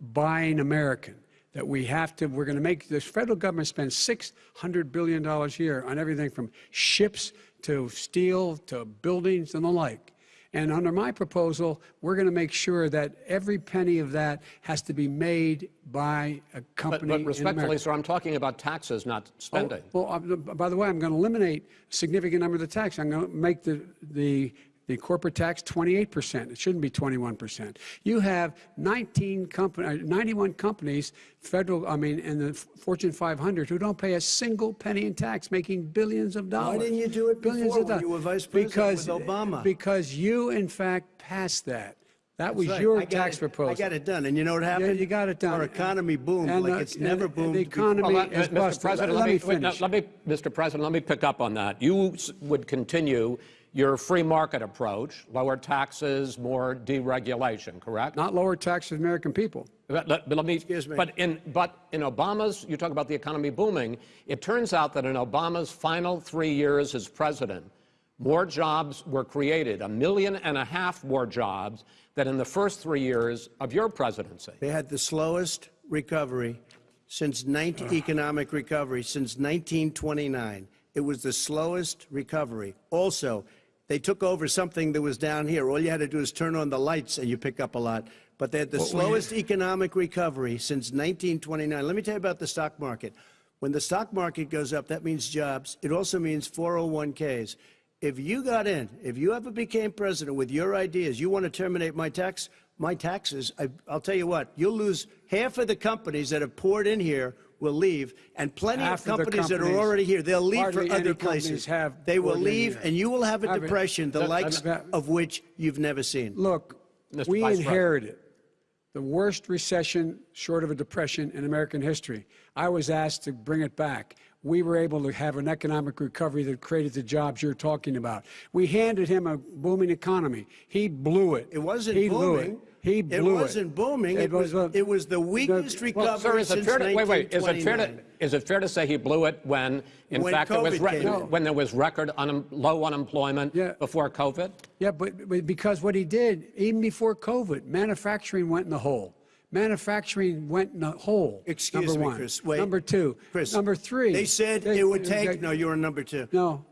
buying American. That we have to, we're going to make this federal government spend $600 billion a year on everything from ships to steel to buildings and the like. And under my proposal, we're going to make sure that every penny of that has to be made by a company but in respectfully, sir, I'm talking about taxes, not spending. Oh, well, uh, by the way, I'm going to eliminate a significant number of the tax. I'm going to make the, the, the corporate tax 28%. It shouldn't be 21%. You have 19 company, uh, 91 companies, federal, I mean, in the Fortune 500 who don't pay a single penny in tax, making billions of dollars. Why didn't you do it billions before of dollars. you were vice president because, with Obama? Because you, in fact, passed that. That was right. your tax it- proposal. I got it done. And you know what happened? you got it done. Our economy boomed And, like uh, it's never and boomed the economy- Well, let- is Mr. busted. President, Let- let, let me, me wait, no, finish. let me, Mr. President, let me pick up on that. You would continue your free market approach, lower taxes, more deregulation, correct? Not lower taxes for American people. But, let- but let me, Excuse me. But in, but in Obama's, you talk about the economy booming. It turns out that in Obama's final three years as president, more jobs were created, a million and a half more jobs than in the first three years of your presidency. They had the slowest recovery since 19, economic recovery since 1929. It was the slowest recovery. Also, they took over something that was down here. All you had to do is turn on the lights and you pick up a lot. But they had the What slowest economic recovery since 1929. Let me tell you about the stock market. When the stock market goes up, that means jobs. It also means 401ks. If you got in, if you ever became president with your ideas, you want to terminate my tax, my taxes, I, I'll tell you what, you'll lose half of the companies that have poured in here will leave, and plenty Half of of the companies, that are already here, they'll leave for other places. have they will leave, here. and you will have a Have it- depression, the That- likes that- of which you've never seen. Look, Mr. we Vice President. inherited the worst recession short of a depression in American history. I was asked to bring it back. We were able to have an economic recovery that created the jobs you're talking about. We handed him a booming economy. He blew it. It wasn't he Blew booming. it. He It blew it. wasn't booming. It was- a- it was the weakest the- recovery Well, sir, is it since fair to, wait, wait, is it fair to, is it fair to say he blew it when, in When fact, there was, re- in. when there was record unem- low unemployment Yeah. before COVID? Yeah, but, but because what he did, even before COVID, manufacturing went in the hole. Manufacturing went in a hole. Excuse number me, one. Chris. Wait. Number two. Chris. Number three. They said they- it would they- take. No, you were number two. No.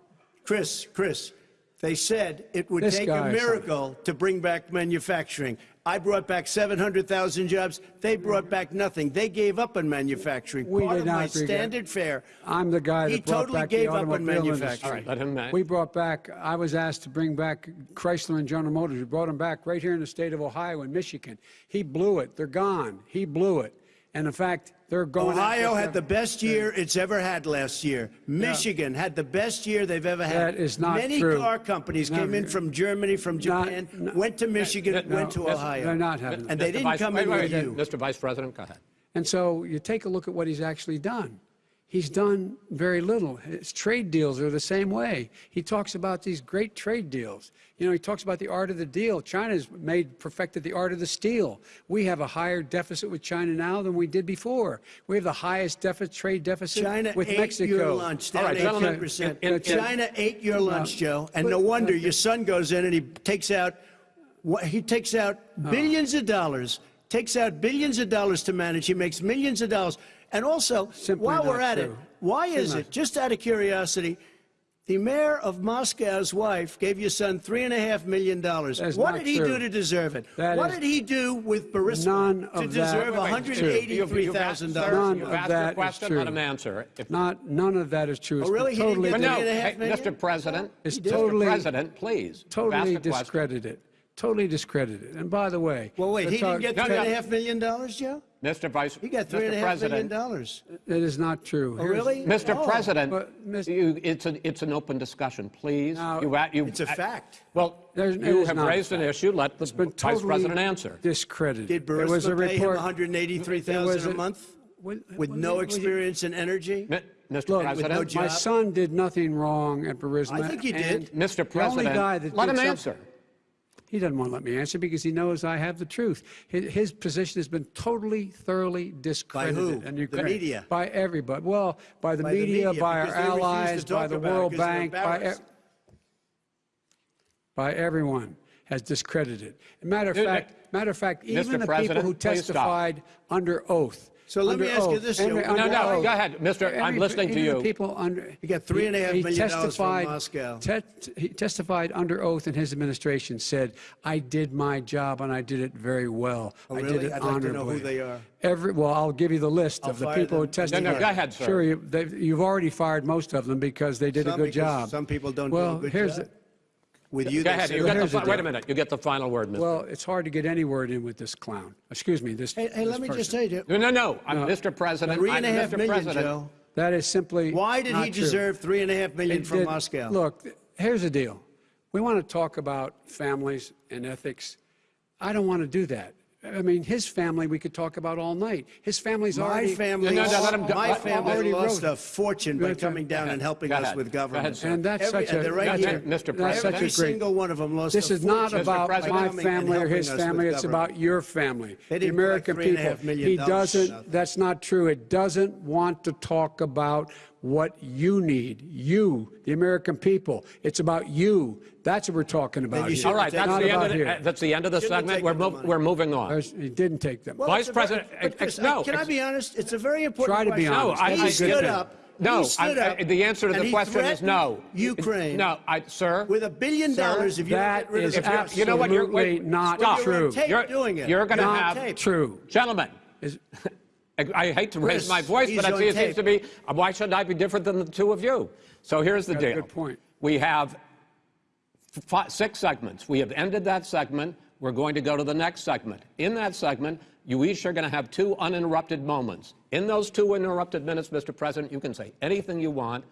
Chris, Chris, they said it would This take a miracle to bring back manufacturing. I brought back 700,000 jobs. They brought back nothing. They gave up on manufacturing. We Part did of not my standard fare. I'm the guy that He brought totally back gave the up on manufacturing. All right, let him uh, We brought back, I was asked to bring back Chrysler and General Motors. We brought them back right here in the state of Ohio and Michigan. He blew it. They're gone. He blew it. And in fact, they're going. Ohio after- had the best year it's ever had last year. Michigan had the best year they've ever had. That is not true. Many true. car companies No, came in from Germany, from Not- Japan, went to Michigan, no, went to Ohio. They're not having And it. they didn't Vice- come wait, in wait, with wait, you. Mr. Vice President, go ahead. And so you take a look at what he's actually done. He's done very little. His trade deals are the same way. He talks about these great trade deals. You know, he talks about the art of the deal. China's made perfected the art of the steal. We have a higher deficit with China now than we did before. We have the highest deficit, trade deficit China with ate Mexico. your lunch, All right, gentlemen, 18%. in- in- China ate your uh, lunch, Joe, and but- no wonder your son goes in and he takes out, what- he takes out uh. billions of dollars, takes out billions of dollars to manage. He makes millions of dollars. And also, Simply while we're not at it, why Simply is not it, just out of curiosity, the mayor of Moscow's wife gave your son three and a half million dollars. What did he true. do to deserve it? That what is- did he do with Burisma None to deserve Wait, wait, you've- you've asked- $183,000? sir, None You've of asked that your is question, let true. him answer. If Not, none of that is true. Oh, it's Oh, really? been He didn't totally, get But no, three and a half hey, million? Mr. President, It's Mr. President, please. totally asked a question. discredited. Totally discredited. And by the way, Well, wait, the he didn't talk- get No, three no. and a half million dollars, Joe? Mr. Vice, President, He got three and a Mr. half million dollars. That is not true. Oh, Here's- really? Mr. Oh. President, But, Mr. you, it's, a, it's an open discussion, please. Now, You a- you- It's a I- fact. Well, There's- it you is have not a raised an fact. issue. Let the It's been Vice totally President answer. discredited. Did There was a Burisma pay him report. 183000 there was a a- month Would- with would- no would- experience in energy? Mi- Mr. Look, President, no My son did nothing wrong at Burisma. I think he and did. Mr. the only President, guy that let did him some- answer. He doesn't want to let me answer because he knows I have the truth. His, his position has been totally, thoroughly discredited. By who? And The media? By everybody. Well, by the By the media, media, by our because they refuse to allies, by the World Bank, by, e- by everyone has discredited. Matter of Dude, fact, matter of fact, Mr. even the President, people who testified under oath. So let under me ask you this, under- No, no, oath. go ahead, Mr. I'm listening to even the you. people under. He got three and a half he million dollars from testified- Moscow. te- he testified under oath in his administration, said, I did my job and I did it very well. Oh, I really? did it I'd like to know honorably. who they are. Every, well, I'll give you the list I'll of the fire people who them. testified. No, no, go ahead, sir. Sure, you, they, you've already fired most of them because they did Some a good job. some people don't do a good here's job. The, With you, Go they ahead. You get the, here's the wait a minute. You get the final word, Mr. well, it's hard to get any word in with this clown. Excuse me, this. Hey, hey, this let me just person. tell you, No, no, no. I'm Mr. President. three I'm and a half Mr. million, President. Joe. That is simply. Why did not he true. deserve three and a half million It from did- Moscow? Look, here's the deal. We want to talk about families and ethics. I don't want to do that. I mean, his family we could talk about all night. His family's My already. family, No, no, no, let him go. my Let- family already lost wrote- a fortune by coming down and helping us with government. ahead. And that's Every- such a. they're right that's here. Mr. President. such Every a great. single one of them lost This a is not about my family or his family. It's government. about your family, the American three and a people. He doesn't. That's not true. It doesn't want to talk about what you need. You, the American people. It's about you. That's what we're talking about here. All right, that's the, end about of the, here. uh, that's the end of the segment. We're, the mov- money. we're moving on. There's- He didn't take them. Well, Vice it's a very- President, ex- Chris, no, Can I ex- be honest? It's a very important Try to be honest. No, I- he I stood up. No, he stood I- up, I- the answer to the question is no. Ukraine. No, I, sir. With a billion Sir, dollars, if you don't that get rid of is the If you're- know what? You're wait, not stop. You're true. You're, doing it. you're going to Not have tape. True. gentlemen. Is- I, I hate to raise Chris, my voice, but on it seems to be. Why should I be different than the two of you? So here's the deal. good point. We have fi six segments. We have ended that segment. We're going to go to the next segment. In that segment, you each are going to have two uninterrupted moments. In those two uninterrupted minutes, Mr. President, you can say anything you want.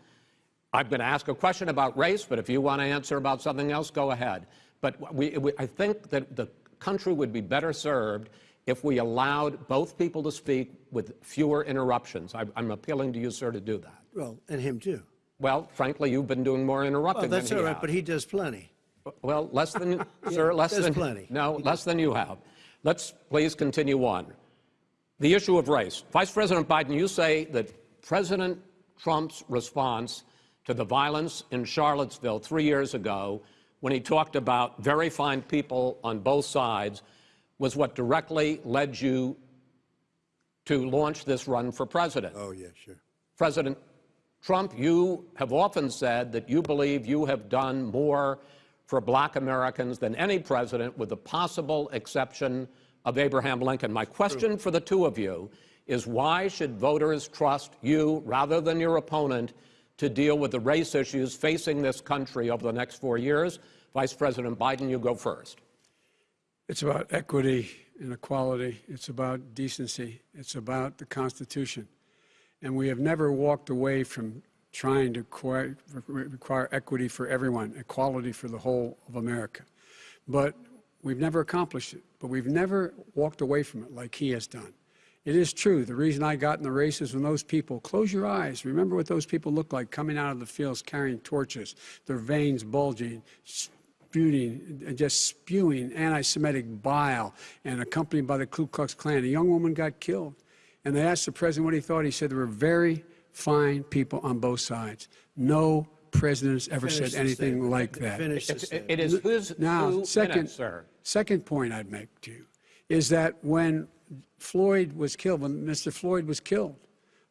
I'm going to ask a question about race, but if you want to answer about something else, go ahead. But we, we, I think that the country would be better served if we allowed both people to speak with fewer interruptions. I, I'm appealing to you, sir, to do that. Well, and him too. Well, frankly, you've been doing more Well, interrupting that's than all he right, but he does plenty. Well, less than, sir, less than. plenty. No, less than you have. Let's please continue on. The issue of race. Vice President Biden, you say that President Trump's response to the violence in Charlottesville three years ago, when he talked about very fine people on both sides, was what directly led you to launch this run for president. Oh, yeah, sure. President Trump, you have often said that you believe you have done more for black Americans than any president, with the possible exception of Abraham Lincoln. My question for the two of you is why should voters trust you rather than your opponent to deal with the race issues facing this country over the next four years? Vice President Biden, you go first. It's about equity and equality. It's about decency. It's about the Constitution. And we have never walked away from trying to require, equity for everyone, equality for the whole of America. But we've never accomplished it. But we've never walked away from it like he has done. It is true. The reason I got in the race is when those people, close your eyes, remember what those people looked like coming out of the fields carrying torches, their veins bulging, spewing, uh, just spewing anti Semitic bile, and accompanied by the Ku Klux Klan. A young woman got killed. And they asked the president what he thought. He said there were very fine people on both sides. No president has ever Finish said anything statement. like that. Finish the It's- statement. It is whose Now, two second, minutes, sir. second point I'd make to you is that when Floyd was killed, when Mr. Floyd was killed,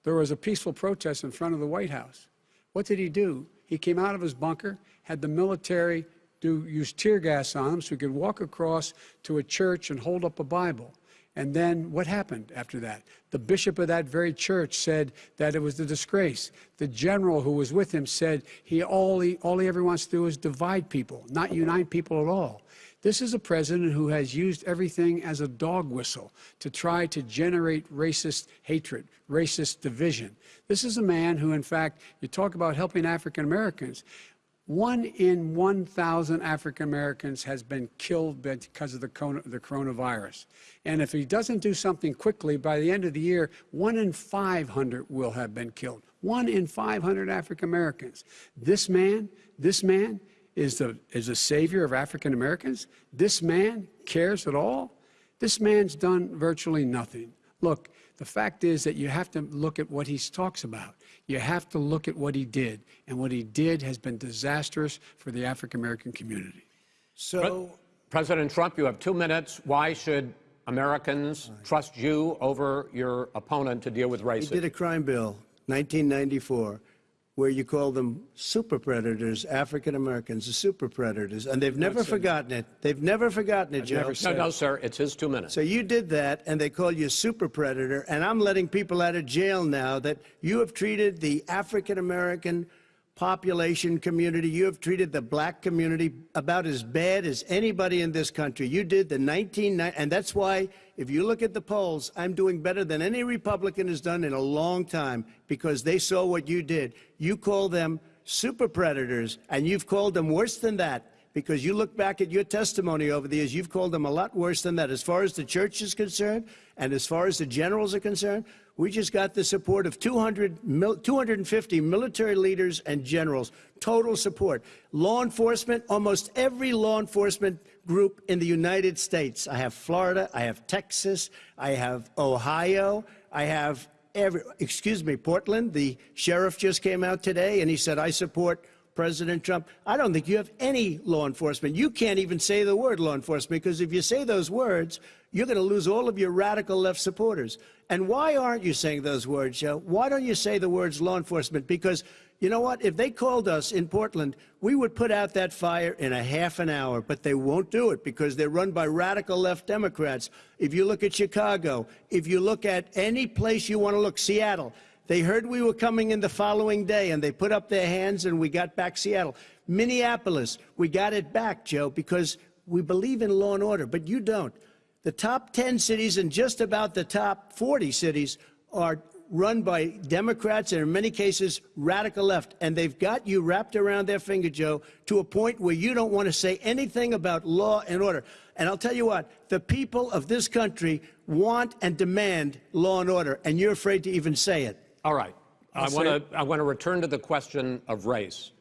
there was a peaceful protest in front of the White House. What did he do? He came out of his bunker, had the military do use tear gas on him so he could walk across to a church and hold up a Bible. And then what happened after that? The bishop of that very church said that it was a disgrace. The general who was with him said he all he all he ever wants to do is divide people, not unite people at all. This is a president who has used everything as a dog whistle to try to generate racist hatred, racist division. This is a man who, in fact, you talk about helping African Americans. One in 1,000 African Americans has been killed because of the, coronavirus. And if he doesn't do something quickly, by the end of the year, one in 500 will have been killed. One in 500 African Americans. This man, this man is the, is the savior of African Americans. This man cares at all. This man's done virtually nothing. Look, the fact is that you have to look at what he talks about. You have to look at what he did. And what he did has been disastrous for the African American community. So, President Trump, you have two minutes. Why should Americans trust you over your opponent to deal with racism? he race did a crime bill, 1994, where you call them super predators, African Americans, the super predators, and they've never forgotten it. They've never forgotten it, Joe. never No, said- no, sir. It's his two minutes. So you did that, and they call you a super predator, and I'm letting people out of jail now that you have treated the African American population community, you have treated the black community about as bad as anybody in this country. You did the 1990, and that's why, if you look at the polls, I'm doing better than any Republican has done in a long time because they saw what you did. You call them super predators, and you've called them worse than that because you look back at your testimony over the years, you've called them a lot worse than that. As far as the church is concerned, and as far as the generals are concerned, we just got the support of 200, 250 military leaders and generals, total support. Law enforcement, almost every law enforcement group in the United States. I have Florida, I have Texas, I have Ohio, I have every, excuse me, Portland. The sheriff just came out today and he said, I support President Trump. I don't think you have any law enforcement. You can't even say the word law enforcement because if you say those words, you're going to lose all of your radical left supporters. And why aren't you saying those words, Joe? Why don't you say the words law enforcement? Because you know what? If they called us in Portland, we would put out that fire in a half an hour, but they won't do it because they're run by radical left Democrats. If you look at Chicago, if you look at any place you want to look, Seattle, they heard we were coming in the following day and they put up their hands and we got back Seattle. Minneapolis, we got it back, Joe, because we believe in law and order, but you don't. The top 10 cities and just about the top 40 cities are run by Democrats and in many cases radical left. And they've got you wrapped around their finger, Joe, to a point where you don't want to say anything about law and order. And I'll tell you what, the people of this country want and demand law and order, and you're afraid to even say it. All right. I want to I want to return to the question of race.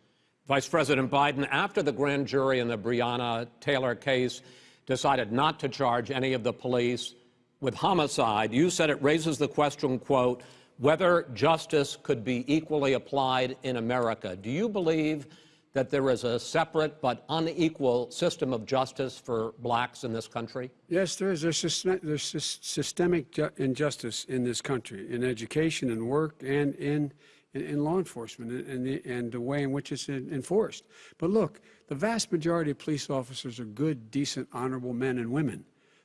Vice President Biden, after the grand jury in the Breonna Taylor case decided not to charge any of the police with homicide, you said it raises the question, quote, whether justice could be equally applied in America. Do you believe that there is a separate but unequal system of justice for blacks in this country? Yes, there is. There's, system, there's systemic injustice in this country, in education and work and in, in, in law enforcement and, the, and the way in which it's enforced. But look, the vast majority of police officers are good, decent, honorable men and women.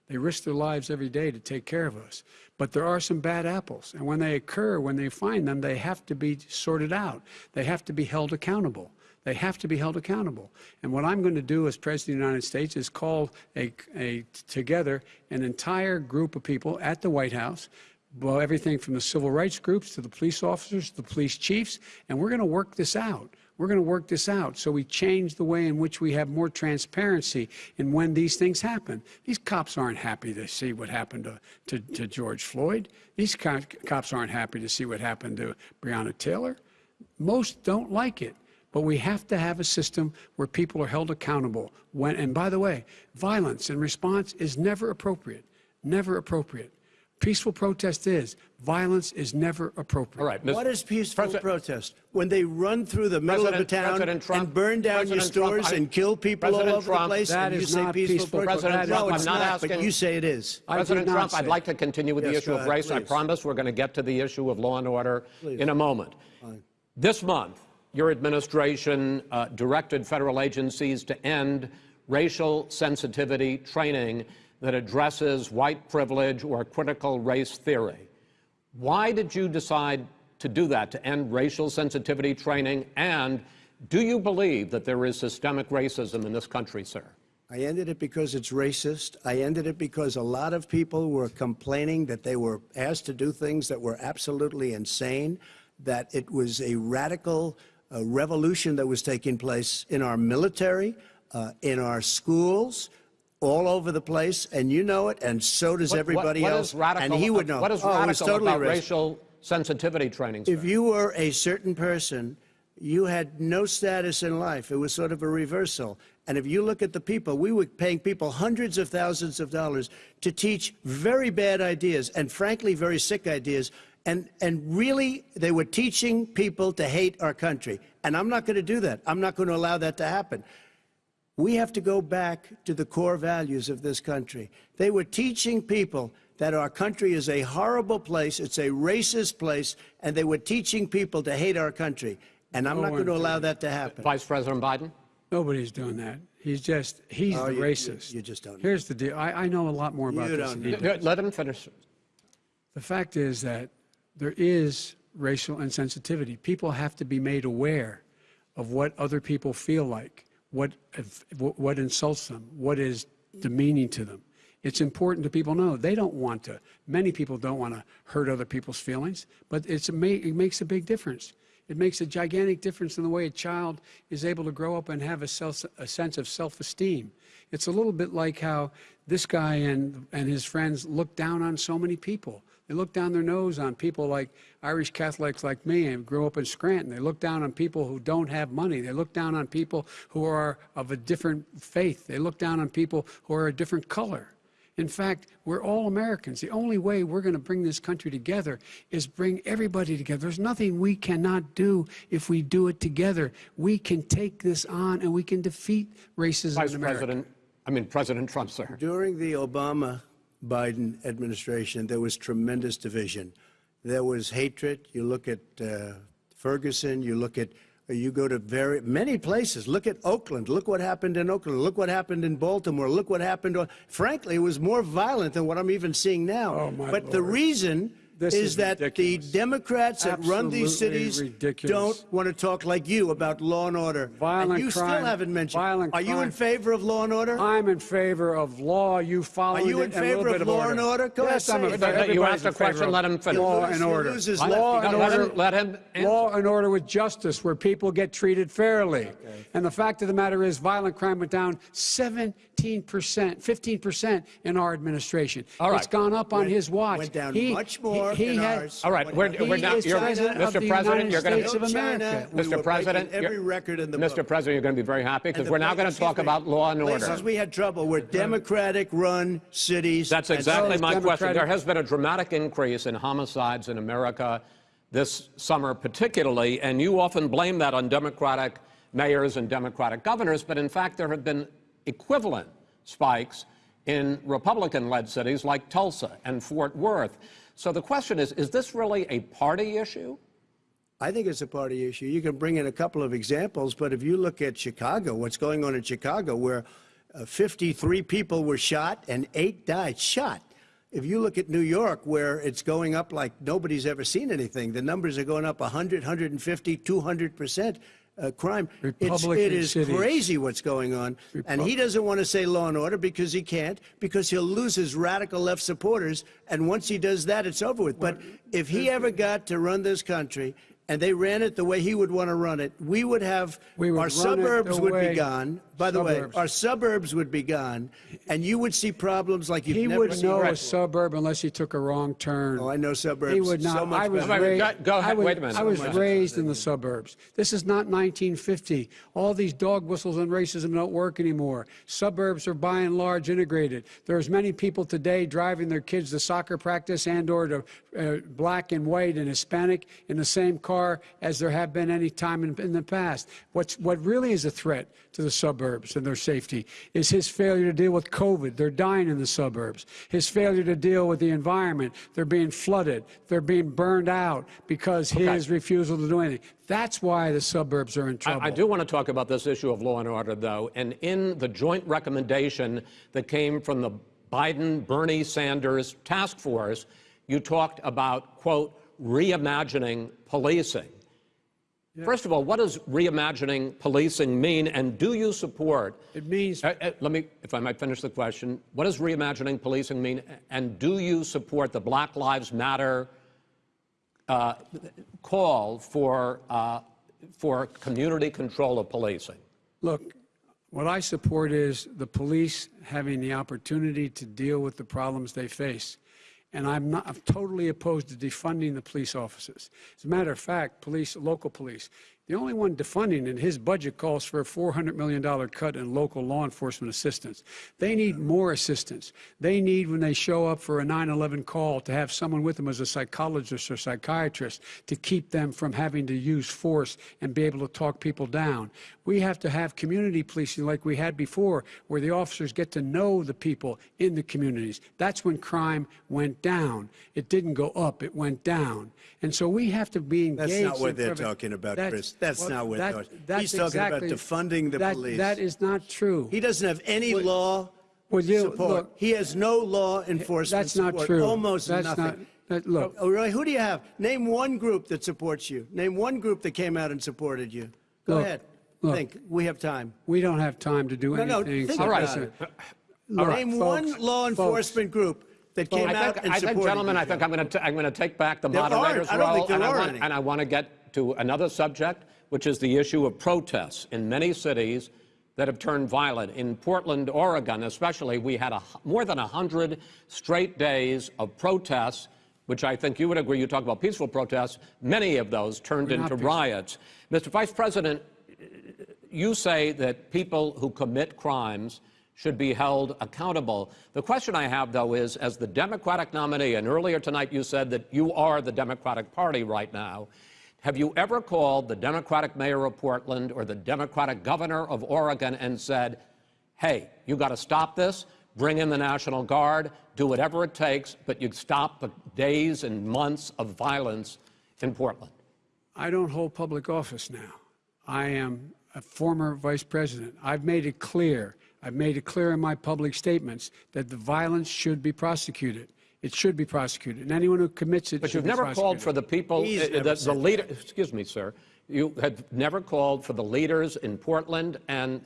They risk their lives every day to take care of us. But there are some bad apples. And when they occur, when they find them, they have to be sorted out. They have to be held accountable. They have to be held accountable. And what I'm going to do as President of the United States is call a, a, together an entire group of people at the White House, well, everything from the civil rights groups to the police officers, the police chiefs, and we're going to work this out. We're going to work this out so we change the way in which we have more transparency in when these things happen. These cops aren't happy to see what happened to, to, to George Floyd. These co- cops aren't happy to see what happened to Breonna Taylor. Most don't like it. But we have to have a system where people are held accountable. When, and by the way, violence in response is never appropriate. Never appropriate. Peaceful protest is. Violence is never appropriate. All right, Ms. What is peaceful President- protest? When they run through the middle of a President- town Trump- and burn down your President Trump, stores I- and kill people all over Trump- the place, That and you is say not peaceful peaceful protest? President no, Trump, it's I'm not not, but asking- you say it is. President Trump, I'd like to continue with the issue go of ahead, race. I promise we're going to get to the issue of law and order in a moment. This month, your administration uh, directed federal agencies to end racial sensitivity training that addresses white privilege or critical race theory. Why did you decide to do that, to end racial sensitivity training? And do you believe that there is systemic racism in this country, sir? I ended it because it's racist. I ended it because a lot of people were complaining that they were asked to do things that were absolutely insane, that it was a radical uh, revolution that was taking place in our military, uh, in our schools, all over the place, and you know it, and so does What- what- everybody what else. is radical, and he would know. What is oh, radical totally about racial sensitivity training, sir? If you were a certain person, you had no status in life. It was sort of a reversal. And if you look at the people, we were paying people hundreds of thousands of dollars to teach very bad ideas and, frankly, very sick ideas. And, and really, they were teaching people to hate our country. And I'm not going to do that. I'm not going to allow that to happen. We have to go back to the core values of this country. They were teaching people that our country is a horrible place, it's a racist place, and they were teaching people to hate our country. And I'm No not going to allow that to happen. Vice President Biden? Nobody's doing that. He's just, he's Oh, the you- you- racist. you just don't know. Here's the deal. I, I know a lot more about You this don't than know. Let him finish. The fact is that there is racial insensitivity. People have to be made aware of what other people feel like, what, what insults them, what is demeaning to them. It's important that people know they don't want to. Many people don't want to hurt other people's feelings, but it's it makes a big difference. It makes a gigantic difference in the way a child is able to grow up and have a, self, a sense of self-esteem. It's a little bit like how this guy and, and his friends look down on so many people. They look down their nose on people like Irish Catholics like me and grew up in Scranton. They look down on people who don't have money. They look down on people who are of a different faith. They look down on people who are a different color. In fact, we're all Americans. The only way we're going to bring this country together is bring everybody together. There's nothing we cannot do if we do it together. We can take this on and we can defeat racism Vice in America. President, I mean, President Trump, sir. During the Obama Biden administration, there was tremendous division. There was hatred. You look at uh, Ferguson, you look at you go to very many places. Look at Oakland. Look what happened in Oakland. Look what happened in Baltimore. Look what happened. On, frankly, it was more violent than what I'm even seeing now. Oh, but the reason This is, is that ridiculous. the Democrats that run these cities ridiculous. don't want to talk like you about law and order. Violent and you crime- still haven't mentioned. violent Are you in favor of law and order? I'm in favor of law. You follow Are you in it, and a little favor bit of law and order? Go yes, ahead, I'm in favor. You- you Everybody's asked a question, let him finish. Law and order. law and order. let him. Law and order with justice, where people get treated fairly. And the fact of the matter is, violent crime went down 17 percent, 15 percent in our administration. All right. It's gone up on Went- his watch. went down He- much more he, he in had, ours. All right, we're, happened? we're He now, is you're, Mr. President, you're going to, of China, America. we were Mr. President, every record in the Mr. book. President, you're going to be very happy because we're now going to talk me, about law and order. Places we had trouble were Democratic-run cities. That's exactly those my question. There has been a dramatic increase in homicides in America this summer, particularly, and you often blame that on Democratic mayors and Democratic governors, but in fact, there have been equivalent spikes in Republican led cities like Tulsa and Fort Worth. So the question is is this really a party issue? I think it's a party issue. You can bring in a couple of examples, but if you look at Chicago, what's going on in Chicago, where uh, 53 people were shot and eight died, shot. If you look at New York, where it's going up like nobody's ever seen anything, the numbers are going up 100, 150, 200 percent. Uh, crime. It's, Republican it is cities. crazy what's going on. And he doesn't want to say law and order because he can't, because he'll lose his radical left supporters. And once he does that, it's over with. But if he ever got to run this country and they ran it the way he would want to run it, we would have We would our suburbs would be gone. By the Suburbs. way, our suburbs would be gone, and you would see problems like you've He never would seen. know a suburb unless he took a wrong turn. Oh, I know suburbs. He would not. So much I was better. Wait, wait, raised. go- go ahead. I was, Wait a minute. I was So raised in the suburbs. This is not 1950. All these dog whistles and racism don't work anymore. Suburbs are by and large integrated. There's many people today driving their kids to soccer practice and/or to uh, black and white and Hispanic in the same car as there have been any time in, in the past. What's what really is a threat to the suburbs and their safety is his failure to deal with COVID. They're dying in the suburbs. His failure to deal with the environment. They're being flooded. They're being burned out because his refusal to do anything. That's why the suburbs are in trouble. I, I do want to talk about this issue of law and order, though. And in the joint recommendation that came from the Biden Bernie Sanders task force, you talked about, quote, reimagining policing. First of all, what does reimagining policing mean, and do you support? It means Uh, uh, let me, if I might finish the question. What does reimagining policing mean, and do you support the Black Lives Matter uh, call for uh, for community control of policing? Look, what I support is the police having the opportunity to deal with the problems they face. And I'm not I'm totally opposed to defunding the police officers. As a matter of fact, police, local police, the only one defunding in his budget calls for a $400 million cut in local law enforcement assistance. They need more assistance. They need, when they show up for a 9 11 call, to have someone with them as a psychologist or psychiatrist to keep them from having to use force and be able to talk people down. We have to have community policing like we had before, where the officers get to know the people in the communities. That's when crime went down. It didn't go up, it went down. And so we have to be engaged. That's not what they're talking about, That's- Chris. That's well, not what that- they're- that's He's talking about exactly- defunding the that- police. That is not true. He doesn't have any law Well, you- support. look- he has no law enforcement That's not support. true. Almost That's nothing. not- that- look. Oh, really? Who do you have? Name one group that supports you. Name one group that came out and supported you. Go Look, ahead. look. Think. We have time. We don't have time to do No, no, anything. think except about listen. it. Look, Name folks, one law folks, enforcement group that came I out think, and I think gentlemen, you, I think I'm going to I'm going to take back the There aren't. moderator's I don't role, think there and, I want, any. and I want to get to another subject, which is the issue of protests in many cities that have turned violent. In Portland, Oregon, especially, we had a, more than 100 straight days of protests, which I think you would agree. You talk about peaceful protests. Many of those turned We're into riots. Mr. Vice President, you say that people who commit crimes should be held accountable. The question I have, though, is as the Democratic nominee, and earlier tonight you said that you are the Democratic Party right now, have you ever called the Democratic mayor of Portland or the Democratic governor of Oregon and said, hey, you got to stop this, bring in the National Guard, do whatever it takes, but you stop the days and months of violence in Portland? I don't hold public office now. I am a former vice president. I've made it clear. I've made it clear in my public statements that the violence should be prosecuted. It should be prosecuted, and anyone who commits it should be prosecuted. But you've never prosecuted. called for the people, uh, the, the said leader. Excuse me, sir. You have never called for the leaders in Portland and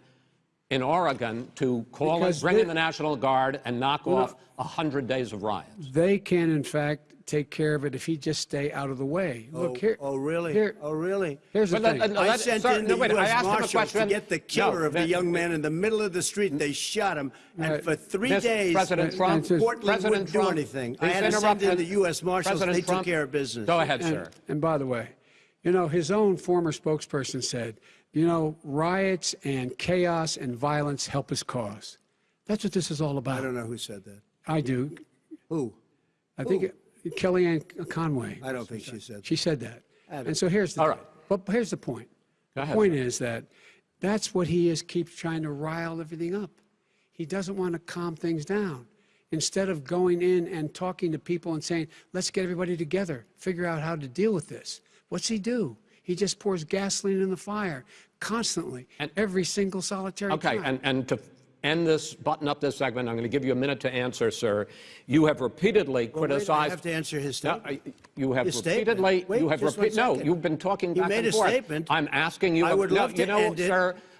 in Oregon to call Because and bring they- in the National Guard and knock Well, off a hundred days of riots. They can, in fact, take care of it if he just stay out of the way. Oh, Look here. oh, really? Here, oh, really? here's the But thing. let- let- I let- sent sir, in no, the wait, U.S. asked Marshals to get the killer No, of the that- young man in the middle of the street. They shot him, and Right. for three Mr. days, President and- Trump, Portland President wouldn't do anything. I had to send in the U.S. Marshals. President they took care of business. Go ahead, and, sir. and by the way, you know, his own former spokesperson said, you know, riots and chaos and violence help his cause. That's what this is all about. I don't know who said that. I do. Who? I think it, Kellyanne Conway. I don't think she said that. She said that. And so here's the All right. But here's the point. Go the point is that That's what he is, keeps trying to rile everything up. He doesn't want to calm things down. Instead of going in and talking to people and saying, let's get everybody together, figure out how to deal with this. What's he do? He just pours gasoline in the fire constantly, And- every single solitary Okay, time. and, and to end this, button up this segment, I'm going to give you a minute to answer, sir. You have repeatedly Well, wait, I criticized. have to answer his statement. I- You have His repeatedly, Wait, you have repeat, no, you've been talking He back made and a forth. statement. I'm asking you. I would no, love to you know, end it.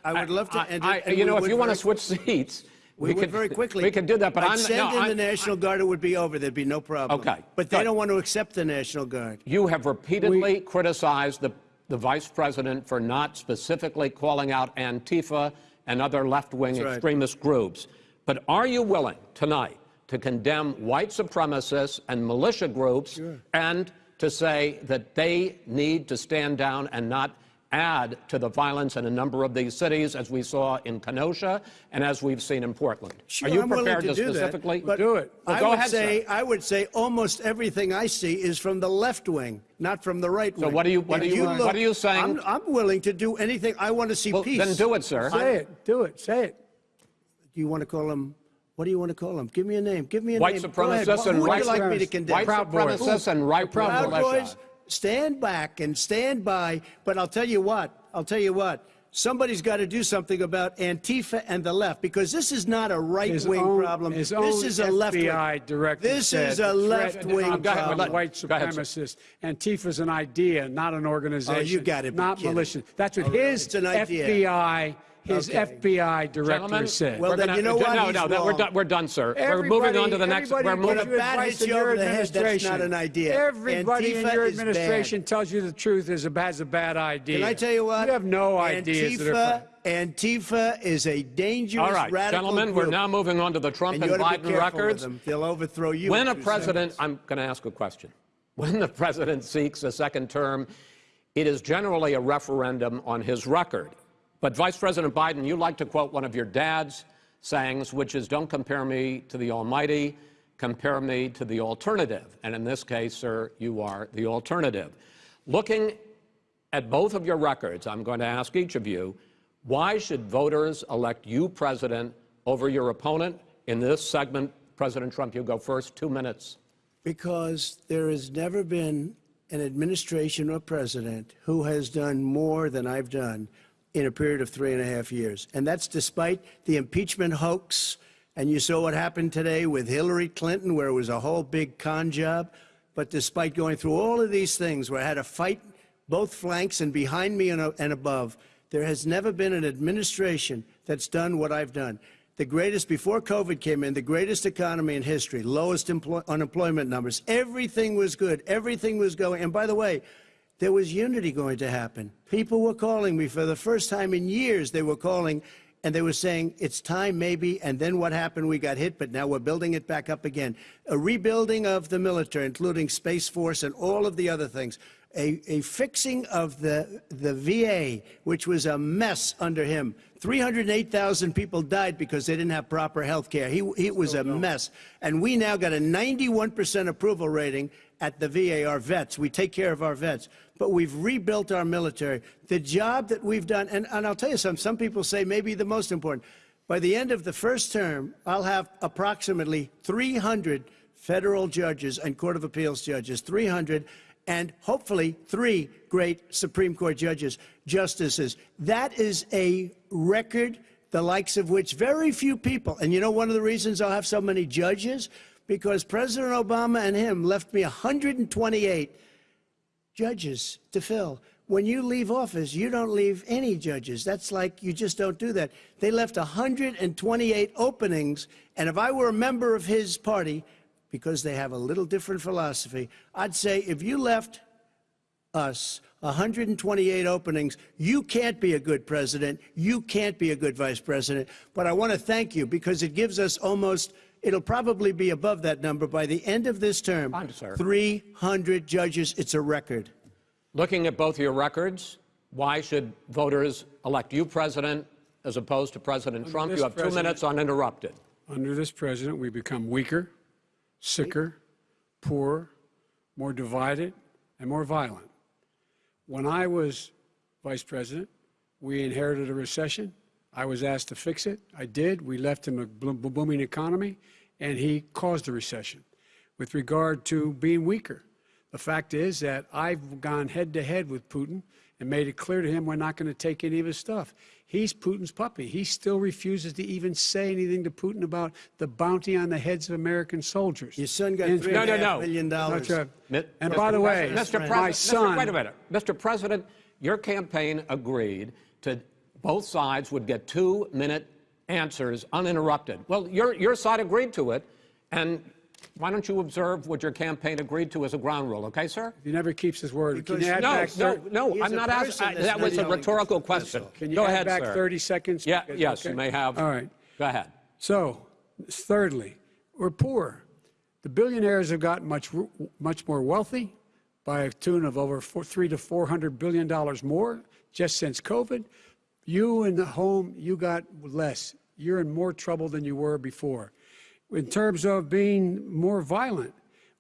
I would love to I- end it, I- and You know, if you want to switch seats. We, would could- very quickly. We could do that, but I'd I'm. send no, in I- the National Guard, it would be over. There'd be no problem. Okay, But they good. don't want to accept the National Guard. You have repeatedly criticized the, the vice president for not specifically calling out Antifa and other left-wing right. extremist groups. But are you willing tonight to condemn white supremacists and militia groups and to say that they need to stand down and not add to the violence in a number of these cities, as we saw in Kenosha and as we've seen in Portland? Sure, are you I'm prepared to do that, specifically but Do it. Well, I go would ahead, say sir. I would say almost everything I see is from the left wing, not from the right wing. what are you- what If are you- what are you saying? I'm, I'm willing to do anything. I want to see Well, peace. then do it, sir. say it, do it, say it. Do you want to call him? What do you want to call him? Give me a name. Give me a White name. Go ahead. supremacists Who and would white you like me to condemn? White Proud Boys. and right-wing Proud militia. Boys, stand back and stand by. But I'll tell you what, I'll tell you what, somebody's got to do something about Antifa and the left because this is not a right wing own- problem. His this own is a left wing. FBI This is a left wing of Go ahead, problem. let- white supremacist. ahead, sir. supremacists. Antifa's an idea, not an organization. Oh, you got it. Not kidding. militia. That's what Oh, his It's an idea. FBI, his Okay. FBI director Gentlemen, said. Well, then gonna- you know what? No, He's no, that- we're done. We're done, sir. we're moving on to the next. everybody We're gives moving. When a bat hits you over the head, that's not an idea. Everybody in your administration tells you the truth is a, has a bad idea. Can I tell you what? You have no ideas that are Antifa, Antifa is a dangerous All right, radical gentlemen, group. we're now moving on to the Trump and and, you ought to be Biden records. them. They'll overthrow you. When a president, seconds. I'm going to ask a question. When the president seeks a second term, it is generally a referendum on his record. But Vice President Biden, you like to quote one of your dad's sayings, which is, "Don't compare me to the Almighty, compare me to the alternative." And in this case, sir, you are the alternative. Looking at both of your records, I'm going to ask each of you, why should voters elect you president over your opponent? In this segment, President Trump, you go first, two minutes. Because there has never been an administration or president who has done more than I've done in a period of three and a half years. And that's despite the impeachment hoax. And you saw what happened today with Hillary Clinton, where it was a whole big con job. But despite going through all of these things, where I had to fight both flanks and behind me and, uh, and above, there has never been an administration that's done what I've done. The greatest, before COVID came in, the greatest economy in history, lowest unemployment numbers. Everything was good. Everything was going. And by the way, there was unity going to happen. People were calling me for the first time in years. They were calling and they were saying, it's time maybe. And then what happened? We got hit, but now we're building it back up again. A rebuilding of the military, including Space Force and all of the other things. A, a fixing of the, the VA, which was a mess under him. 308,000 people died because they didn't have proper health care. He, he was oh, a mess. And we now got a 91% approval rating at the VA, our vets. We take care of our vets. But we've rebuilt our military. The job that we've done, and, and I'll tell you something, some people say maybe the most important. By the end of the first term, I'll have approximately 300 federal judges and Court of Appeals judges, 300, and hopefully three great Supreme Court judges, justices. That is a record, the likes of which very few people, and you know one of the reasons I'll have so many judges? Because President Obama and him left me 128 judges to fill. When you leave office, you don't leave any judges. That's like you just don't do that. They left 128 openings, and if I were a member of his party, because they have a little different philosophy, I'd say if you left us 128 openings, you can't be a good president. You can't be a good vice president. But I want to thank you because it gives us almost, it'll probably be above that number by the end of this term. Fine, sir. 300 judges. It's a record. Looking at both your records, why should voters elect you president as opposed to President Trump? You have two minutes uninterrupted. Under this president, we become weaker, sicker, poorer, more divided, and more violent. When I was vice president, We inherited a recession. I was asked to fix it. I did. We left him a booming economy, and he caused a recession. With regard to being weaker, the fact is that I've gone head to head with Putin and made it clear to him we're not going to take any of his stuff. He's Putin's puppy. He still refuses to even say anything to Putin about the bounty on the heads of American soldiers. Your son got And- three No, and no, no. million dollars. Not And Mr. by the way, President- Mr. my President, son. Mr. Wait a minute. Mr. President, your campaign agreed to both sides would get two minute answers uninterrupted. Well, your, your side agreed to it, and why don't you observe what your campaign agreed to as a ground rule, okay, sir? He never keeps his word. Can you add No, back no, thir- no, I'm not asking. That was a rhetorical question. all. Can you Go add ahead, back sir. 30 seconds? Yeah, Because- yes, okay. you may have. All right. Go ahead. So, thirdly, we're poor. The billionaires have gotten much, much more wealthy by a tune of over four, three to four hundred billion dollars more just since COVID. You in the home, you got less. You're in more trouble than you were before. In terms of being more violent,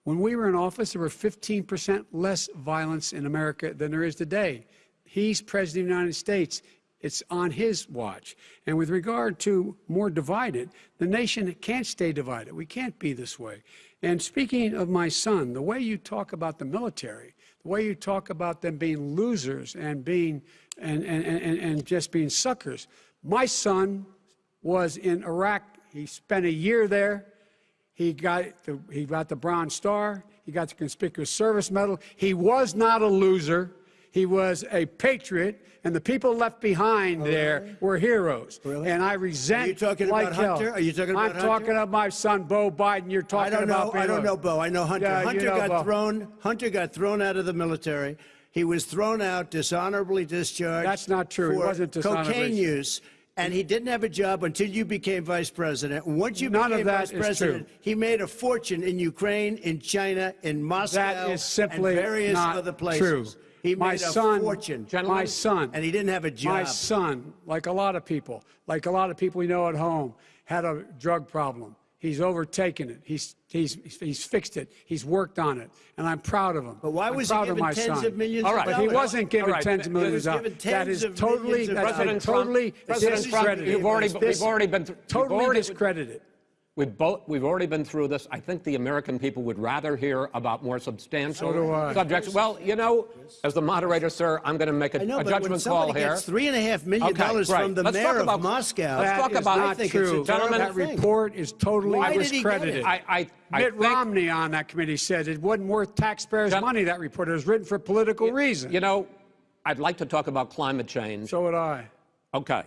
when we were in office, there were 15% less violence in America than there is today. He's president of the United States. It's on his watch. And with regard to more divided, the nation can't stay divided. We can't be this way. And speaking of my son, the way you talk about the military, the way you talk about them being losers and being and, and, and, and just being suckers. My son was in Iraq. He spent a year there. He got the, he got the Bronze Star. He got the Conspicuous Service Medal. He was not a loser. He was a patriot, and the people left behind oh, there were heroes. Oh, Really? And I resent. Are you talking like about hell. Hunter? Are you talking I'm about Hunter? talking about my son, Beau Biden. You're talking I don't about. know. being I don't know, Beau. I know Hunter. Yeah, you Hunter know got Beau. thrown. Hunter got thrown out of the military. He was thrown out, dishonorably discharged. That's not true. He For wasn't dishonorably- cocaine use, and he didn't have a job until you became vice president. Once you None of became that vice president, true. he made a fortune in Ukraine, in China, in Moscow, That is simply and various not other places. true. He my made a son, fortune. My son, and he didn't have a job. My son, like a lot of people, like a lot of people we know at home, had a drug problem. He's overtaken it. He's, he's, he's fixed it. He's worked on it. And I'm proud of him. But why I'm was he proud of given my tens son. of millions All of right. But he wasn't given All right. tens of millions was of given dollars. That tens is of totally, millions of that's been President Trump- totally President Trump, discredited. you've already- This- we've already been totally already- discredited. We've, both, we've already been through this. I think the American people would rather hear about more substantial So do I. subjects. Well, you know, as the moderator, sir, I'm going to make a, I know, a but when somebody call here. gets three and a half million Okay, dollars right. from the Let's mayor about- of Moscow, let's talk about- not I think true. it's a that report is totally Why did he get it? discredited. I, I, I Mitt think, Romney on that committee said it wasn't worth taxpayers' Gen- money, that report. It was written for political reasons. you know, I'd like to talk about climate change. so would I. Okay.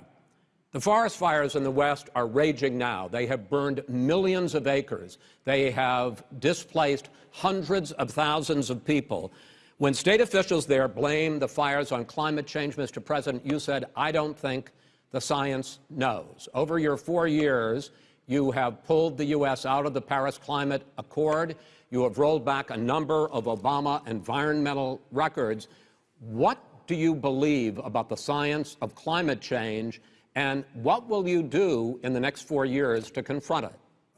The forest fires in the West are raging now. They have burned millions of acres. They have displaced hundreds of thousands of people. When state officials there blame the fires on climate change, Mr. President, you said, I don't think the science knows. Over your four years, you have pulled the U.S. out of the Paris Climate Accord. You have rolled back a number of Obama environmental records. What do you believe about the science of climate change, and what will you do in the next four years to confront it?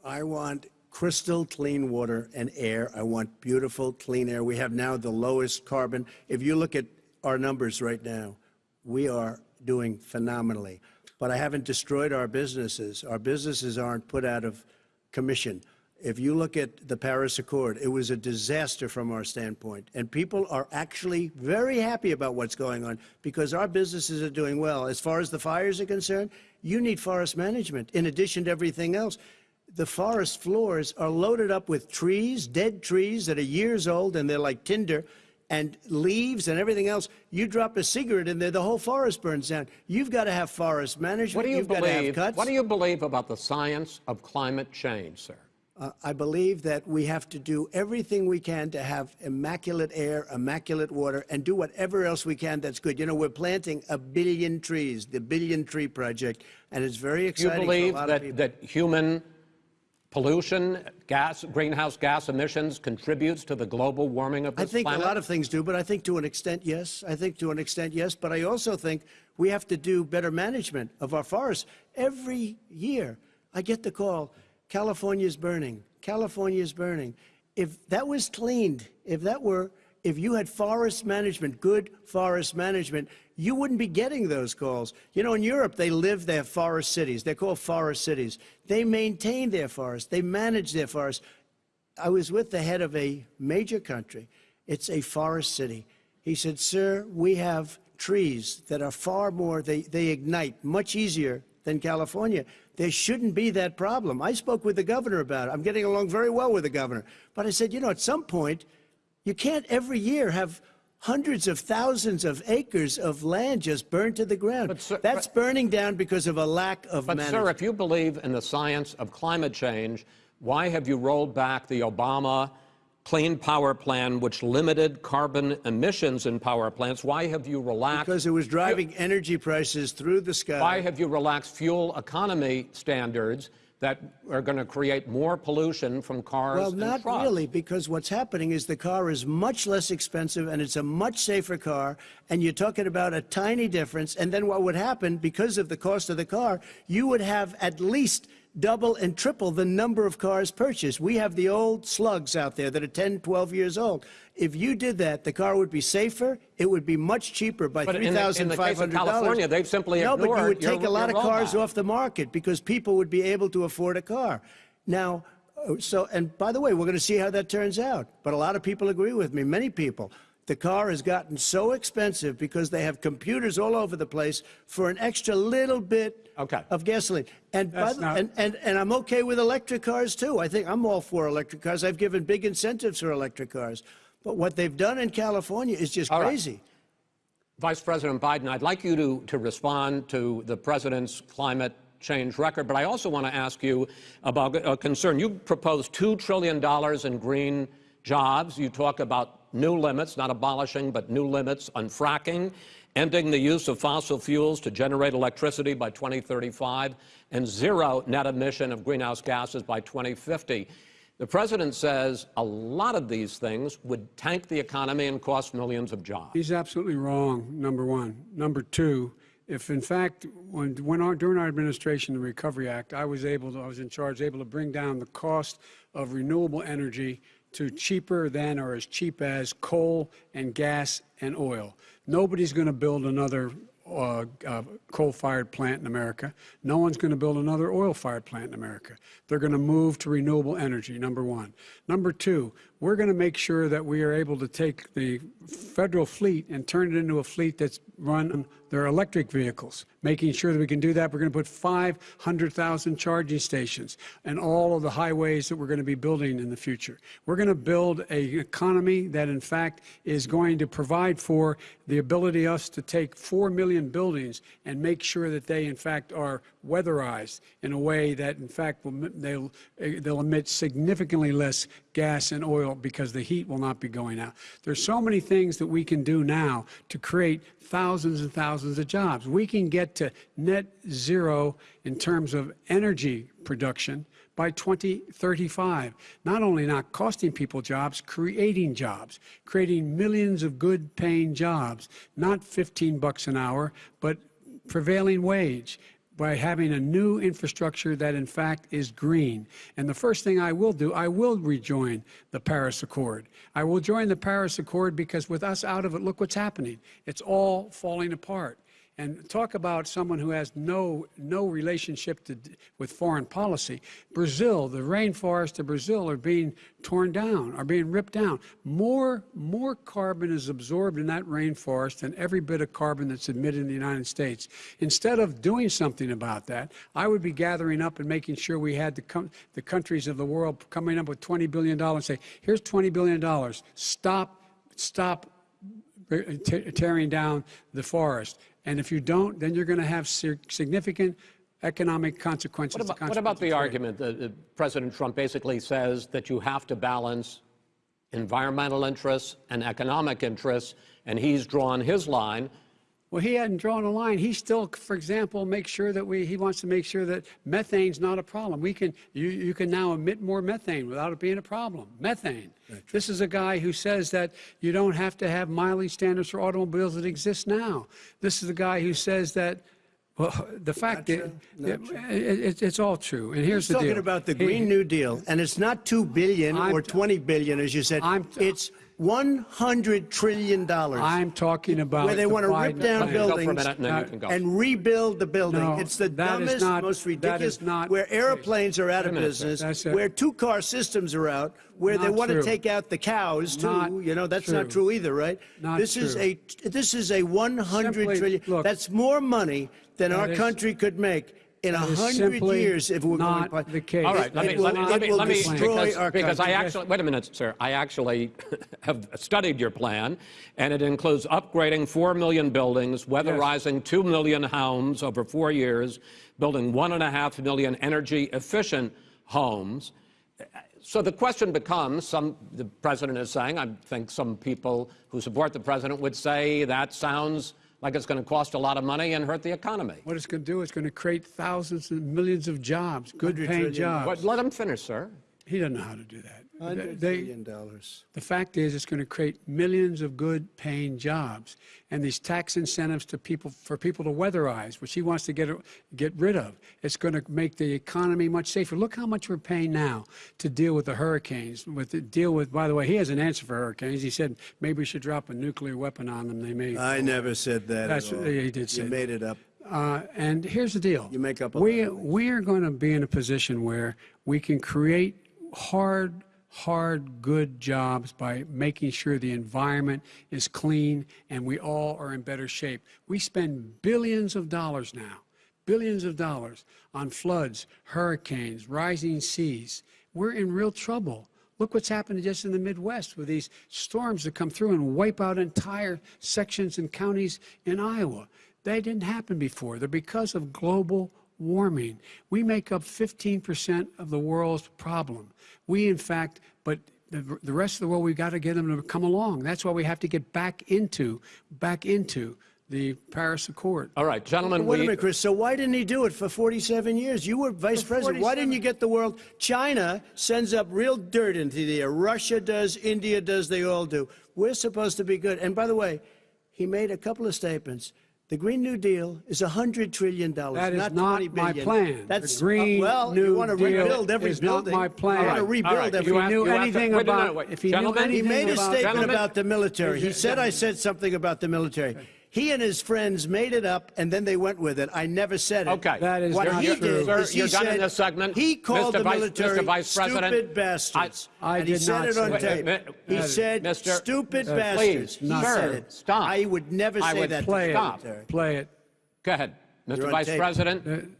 I want crystal clean water and air. I want beautiful clean air. We have now the lowest carbon. If you look at our numbers right now, we are doing phenomenally. But I haven't destroyed our businesses. Our businesses aren't put out of commission. If you look at the Paris Accord, it was a disaster from our standpoint. And people are actually very happy about what's going on because our businesses are doing well. As far as the fires are concerned, you need forest management in addition to everything else. The forest floors are loaded up with trees, dead trees that are years old and they're like tinder and leaves and everything else. You drop a cigarette in there, the whole forest burns down. You've got to have forest management. What do you You've got to have believe? cuts. What do you believe about the science of climate change, sir? Uh, I believe that we have to do everything we can to have immaculate air, immaculate water, and do whatever else we can that's good. You know, we're planting a billion trees, the Billion Tree Project, and it's very Do you believe for a lot that, that human pollution, gas, greenhouse gas emissions contributes to the global warming of the planet? I think planet? a lot of things do, but I think to an extent, yes. I think to an extent, yes. But I also think we have to do better management of our forests. Every year, I get the call California's burning. California's burning. If that was cleaned, if that were, if you had forest management, good forest management, you wouldn't be getting those calls. You know, in Europe, they live their forest cities. They're called forest cities. They maintain their forests. They manage their forests. I was with the head of a major country. It's a forest city. He said, Sir, we have trees that are far more, they, they ignite much easier than California. There shouldn't be that problem. I spoke with the governor about it. I'm getting along very well with the governor. But I said, you know, at some point, you can't every year have hundreds of thousands of acres of land just burned to the ground. But, sir- That's burning down because of a lack of But, management. sir, if you believe in the science of climate change, why have you rolled back the Obama Clean Power Plan, which limited carbon emissions in power plants? Why have you relaxed? because it was driving energy prices through the sky. Why have you relaxed fuel economy standards that are going to create more pollution from cars Well, not trucks? really, because what's happening is the car is much less expensive and it's a much safer car, and you're talking about a tiny difference. And then what would happen, because of the cost of the car, you would have at least double and triple the number of cars purchased. We have the old slugs out there that are 10, 12 years old. If you did that, the car would be safer. It would be much cheaper by But three in the- in thousand the five hundred dollars. California, they've simply no, but you ignored would your- take a lot of cars off the market because people would be able to afford a car. Now, uh, so and by the way, we're going to see how that turns out. But a lot of people agree with me. Many people. The car has gotten so expensive because they have computers all over the place for an extra little bit Okay. of gasoline. And, by the, not- and, and, and I'm okay with electric cars too. I think I'm all for electric cars. I've given big incentives for electric cars. But what they've done in California is just All right. crazy. Vice President Biden, I'd like you to, to respond to the president's climate change record, but I also want to ask you about a concern. You proposed $2 trillion in green jobs. You talk about new limits, not abolishing, but new limits on fracking, ending the use of fossil fuels to generate electricity by 2035, and zero net emission of greenhouse gases by 2050. The president says a lot of these things would tank the economy and cost millions of jobs. He's absolutely wrong, number one. Number two, if in fact, when, when our, during our administration, the Recovery Act, I was able to, I was in charge, able to bring down the cost of renewable energy to cheaper than or as cheap as coal and gas and oil. Nobody's going to build another uh, uh, coal-fired plant in America. No one's going to build another oil-fired plant in America. They're going to move to renewable energy, number one. Number two, we're going to make sure that we are able to take the federal fleet and turn it into a fleet that's run on their electric vehicles. Making sure that we can do that, we're going to put 500,000 charging stations and all of the highways that we're going to be building in the future. We're going to build an economy that, in fact, is going to provide for the ability us to take 4 million buildings and make sure that they, in fact, are weatherized in a way that, in fact, will, they'll, eh, they'll emit significantly less gas and oil because the heat will not be going out. There's so many things that we can do now to create thousands and thousands of jobs. We can get to net zero in terms of energy production by 2035. Not only not costing people jobs, creating jobs, creating millions of good paying jobs, not 15 bucks an hour, but prevailing wage by having a new infrastructure that in fact is green. And the first thing I will do, I will rejoin the Paris Accord. I will join the Paris Accord because with us out of it, look what's happening. It's all falling apart. And talk about someone who has no no relationship to, with foreign policy. Brazil, the rainforests of Brazil are being torn down, are being ripped down. More more carbon is absorbed in that rainforest than every bit of carbon that's emitted in the United States. Instead of doing something about that, I would be gathering up and making sure we had the the countries of the world coming up with 20 billion dollars. And say, here's 20 billion dollars. Stop stop uh, tearing down the forest. And if you don't, then you're going to have significant economic consequences. What about, what about the consequences. argument that President Trump basically says that you have to balance environmental interests and economic interests, and he's drawn his line Well, he hadn't drawn a line. He still, for example, makes sure that we, he wants to make sure that methane's not a problem. We can, you, you can now emit more methane without it being a problem. Methane. This is a guy who says that you don't have to have mileage standards for automobiles that exist now. This is a guy who says that, well, the fact that it, it, it's all true. And here's He's the deal. talking about the He- Green New Deal, and it's not two billion I'm- or twenty billion, as you said. I'm- it's 100 trillion dollars I'm talking about where they the want to rip down plan. Go for a buildings minute and then you can go. and rebuild the building. No, it's the that is dumbest, not- most ridiculous. not where airplanes are out of business, where two-car systems are out, where they want true. to take out the cows too. Not you know that's not true. true either, right? Not this is a this is a 100 Simply- trillion. look, that's more money than that our is- country could make in a hundred years if we're not going. to the case. All right, let It me, will- let me, let me, let me, destroy because, our because I actually, wait a minute, sir. I actually have studied your plan, and it includes upgrading 4 million buildings, weatherizing 2 million homes over four years, building 1.5 million energy efficient homes. So the question becomes, some, the president is saying, I think some people who support the president would say that sounds like it's going to cost a lot of money and hurt the economy. What it's going to do is going to create thousands and millions of jobs, good-paying jobs. But let him finish, sir. He doesn't know how to do that. Hundred They- trillion dollars. The fact is, it's going to create millions of good paying jobs. And these tax incentives to people, for people to weatherize, which he wants to get, get rid of, it's going to make the economy much safer. Look how much we're paying now to deal with the hurricanes, with the deal with, by the way, he has an answer for hurricanes. He said maybe we should drop a nuclear weapon on them. They may. I never said that That's- at he did say You made it up. Uh, and here's the deal. You make up a we, lot we are going to be in a position where we can create hard, hard, good jobs by making sure the environment is clean and we all are in better shape. We spend billions of dollars now, billions of dollars on floods, hurricanes, rising seas. We're in real trouble. Look what's happened just in the Midwest with these storms that come through and wipe out entire sections and counties in Iowa. They didn't happen before. They're because of global warming. We make up 15% of the world's problem. We, in fact, but the, the rest of the world, we've got to get them to come along. That's why we have to get back into, back into the Paris Accord. All right, gentlemen, Wait a minute, Chris. So why didn't he do it for 47 years? You were vice president. Why didn't you get the world? China sends up real dirt into the air. Russia does. India does. They all do. We're supposed to be good. And by the way, he made a couple of statements. The Green New Deal is $100 trillion, That is not not my billion. plan. That's The Green uh, well, New you want to Deal rebuild every is not my plan. You want to rebuild all right. every You If he knew you have to- anything wait, no, no, about, wait. if he knew Gentlemen? anything He made a statement about the military. He Is it- said I said something about the military. He and his friends made it up, and then they went with it. I never said it. Okay. That is what not he true. did Sir, is he you're done in said- this segment. He called Mr. the Vice- military Mr. Vice President, stupid bastards. I and he said not it on say tape. that. He Uh, said Mr. stupid uh, bastards. please, he sir, said it. stop. I would never I say would that. play to it, the Stop. military. play it. go ahead. Mr. You're Vice tape. President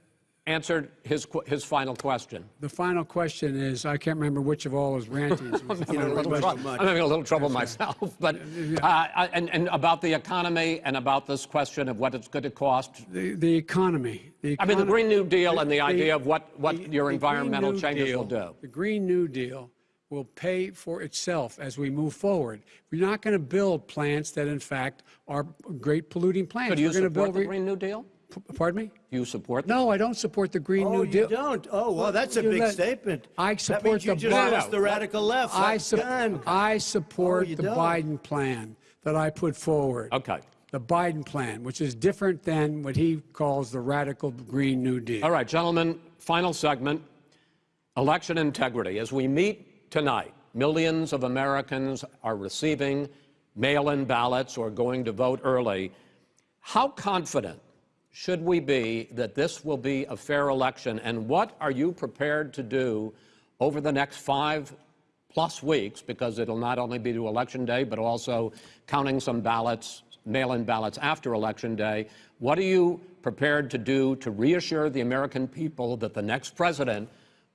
answered his, his final question. The final question is, I can't remember which of all his rantings. was the I'm having, a little question. trou- I'm having a little trouble myself, but uh, and, and about the economy and about this question of what it's going to cost. The, the economy. The I mean, the Green New Deal and the the- idea of what, what the- your the environmental changes Deal- will do. The Green New Deal will pay for itself as we move forward. We're not going to build plants that, in fact, are great polluting plants. Do you We're support build. the Green New Deal? P- Pardon me? Do you support? No, I don't support the Green Oh, New you Deal. don't? Oh, well, that's a You big let- statement. I that support means you the just Biden- lost the radical left. I, su- done. I oh, support Oh, the don't? Biden plan that I put forward. Okay. The Biden plan, which is different than what he calls the radical Green New Deal. All right, gentlemen, final segment election integrity. As we meet tonight, millions of Americans are receiving mail in ballots or going to vote early. How confident should we be that this will be a fair election? And what are you prepared to do over the next five plus weeks? Because it'll not only be to Election Day, but also counting some ballots, mail in ballots after Election Day. What are you prepared to do to reassure the American people that the next president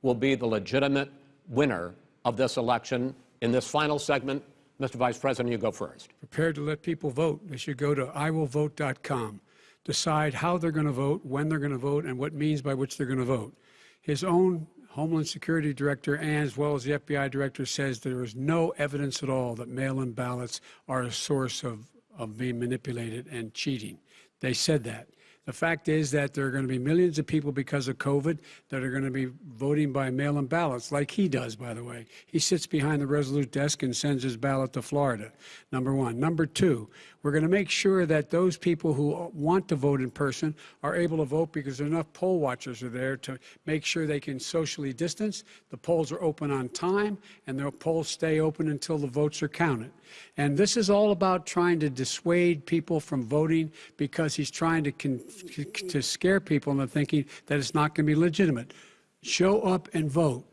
will be the legitimate winner of this election? In this final segment, Mr. Vice President, you go first. prepared to let people vote. They should go to iwillvote.com, decide how they're going to vote, when they're going to vote, and what means by which they're going to vote. His own Homeland Security Director, and as well as the FBI Director, says there is no evidence at all that mail-in ballots are a source of, of being manipulated and cheating. They said that. The fact is that there are going to be millions of people because of COVID that are going to be voting by mail in ballots, like he does, by the way. He sits behind the Resolute desk and sends his ballot to Florida, number one. Number two, we're going to make sure that those people who want to vote in person are able to vote because enough poll watchers are there to make sure they can socially distance. The polls are open on time, and the polls stay open until the votes are counted. And this is all about trying to dissuade people from voting because he's trying to, to scare people into thinking that it's not going to be legitimate. Show up and vote.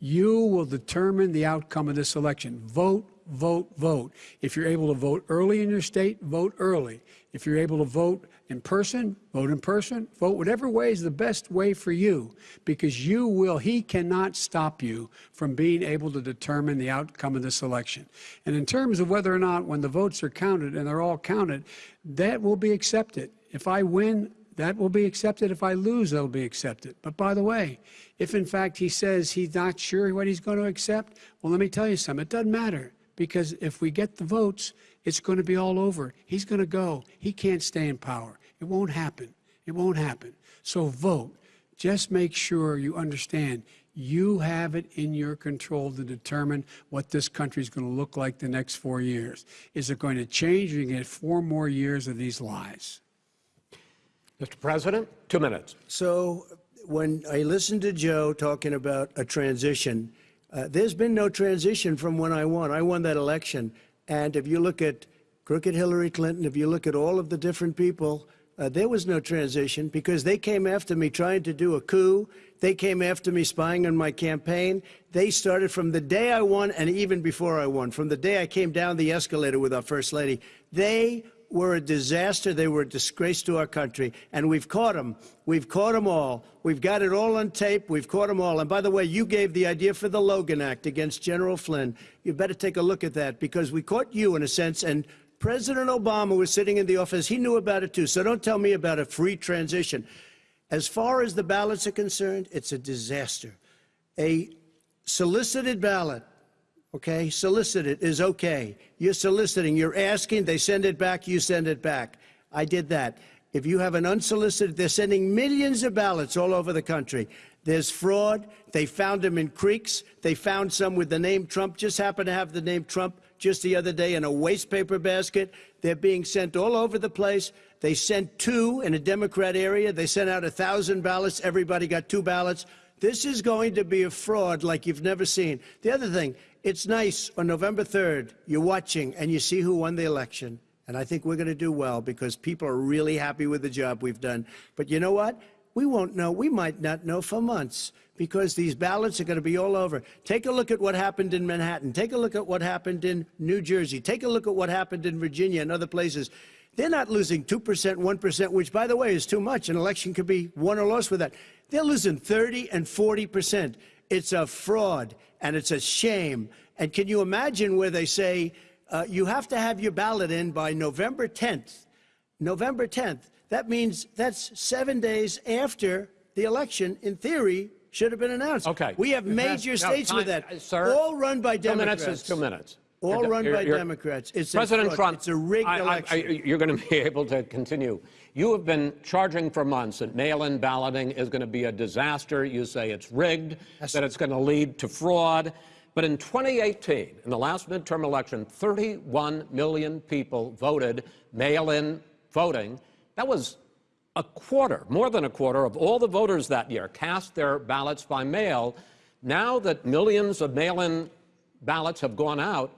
You will determine the outcome of this election. Vote, vote, vote. If you're able to vote early in your state, vote early. If you're able to vote in person, vote in person. Vote whatever way is the best way for you because you will, he cannot stop you from being able to determine the outcome of this election. And in terms of whether or not when the votes are counted and they're all counted, that will be accepted. If I win, that will be accepted. If I lose, that'll be accepted. But by the way, if in fact he says he's not sure what he's going to accept, well, let me tell you something. It doesn't matter because if we get the votes, it's going to be all over. He's going to go. He can't stay in power. It won't happen. It won't happen. So vote. Just make sure you understand you have it in your control to determine what this country is going to look like the next four years. Is it going to change? Or you get four more years of these lies. Mr. President, two minutes. So when I listened to Joe talking about a transition, uh, there's been no transition from when I won. I won that election. And if you look at crooked Hillary Clinton, if you look at all of the different people, uh, there was no transition because they came after me trying to do a coup. They came after me spying on my campaign. They started from the day I won and even before I won, from the day I came down the escalator with our First Lady. They were a disaster. They were a disgrace to our country. And we've caught them. We've caught them all. We've got it all on tape. We've caught them all. And by the way, you gave the idea for the Logan Act against General Flynn. You better take a look at that because we caught you in a sense. And President Obama was sitting in the office. He knew about it too. So don't tell me about a free transition. As far as the ballots are concerned, it's a disaster. A solicited ballot okay? Solicited is okay. You're soliciting, you're asking, they send it back, you send it back. I did that. If you have an unsolicited, they're sending millions of ballots all over the country. There's fraud. They found them in creeks. They found some with the name Trump, just happened to have the name Trump just the other day in a waste paper basket. They're being sent all over the place. They sent two in a Democrat area. They sent out a thousand ballots. Everybody got two ballots. This is going to be a fraud like you've never seen. The other thing, it's nice on November 3rd, you're watching and you see who won the election. And I think we're going to do well because people are really happy with the job we've done. But you know what? We won't know. We might not know for months because these ballots are going to be all over. Take a look at what happened in Manhattan. Take a look at what happened in New Jersey. Take a look at what happened in Virginia and other places. They're not losing 2%, 1%, which, by the way, is too much. An election could be won or lost with that. They're losing 30 and 40%. It's a fraud and it's a shame. And can you imagine where they say uh, you have to have your ballot in by November 10th? November 10th. That means that's seven days after the election, in theory, should have been announced. Okay. We have major states time- with that. uh, sir, all run by Democrats. Two minutes is two minutes. All You're- run you're- by you're- Democrats. It's President a. Trump, It's a rigged I- I- election. I- you're going to be able to continue. You have been charging for months that mail-in balloting is going to be a disaster. You say it's rigged, that it's going to lead to fraud. But in 2018, in the last midterm election, 31 million people voted mail-in voting. That was a quarter, more than a quarter of all the voters that year cast their ballots by mail. Now that millions of mail-in ballots have gone out,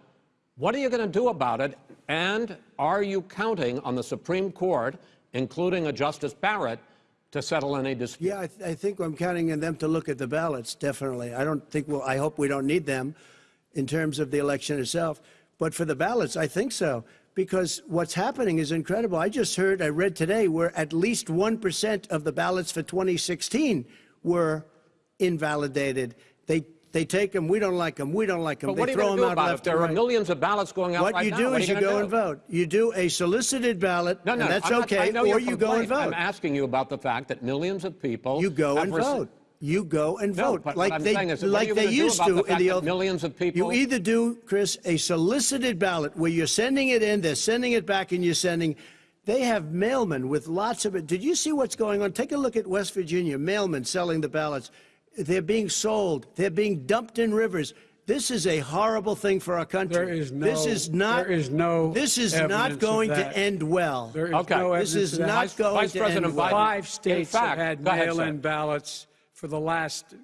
what are you going to do about it? And are you counting on the Supreme Court, including a Justice Barrett, to settle any dispute? Yeah, I, th- I think I'm counting on them to look at the ballots, definitely. I don't think, well, I hope we don't need them in terms of the election itself. But for the ballots, I think so. Because what's happening is incredible. I just heard, I read today, where at least 1% of the ballots for 2016 were invalidated. They, they take them, we don't like them, we don't like them. But they what are you throw them do out about it? Left there and are millions of ballots going out What right you do are is you gonna go do? and vote. You do a solicited ballot, No, no, and that's I'm not- okay, I know or you go and complaint. I'm asking you about the fact that millions of people You go and vote. You go and No, vote but like they is, like you they used to the in the old. millions of people- You either do, Chris, a solicited ballot where you're sending it in, they're sending it back, and you're sending. They have mailmen with lots of it. Did you see what's going on? Take a look at West Virginia. Mailmen selling the ballots. They're being sold. They're being dumped in rivers. This is a horrible thing for our country. There is no- This is not. there is no This is not going to end well. There is Okay. no This is not Vice- going Vice to President end well. Biden- Five In states fact- have had mail-in ballots for the last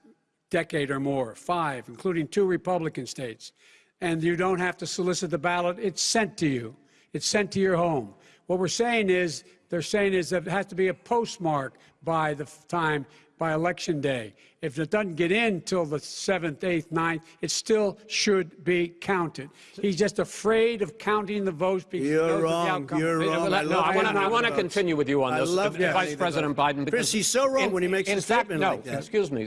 decade or more. Five, including two Republican states. And you don't have to solicit the ballot. It's sent to you. It's sent to your home. What we're saying is, they're saying is that it has to be a postmark by the time, by election day. If it doesn't get in till the 7th, 8th, 9th, it still should be counted. He's just afraid of counting the votes because You're knows what the wrong. outcome You're is. wrong. No, I love I want to. I want to continue with you on I this, love uh, Vice President votes. Biden. Chris, he's so wrong in- when he makes in a fact, statement no, like that. excuse me,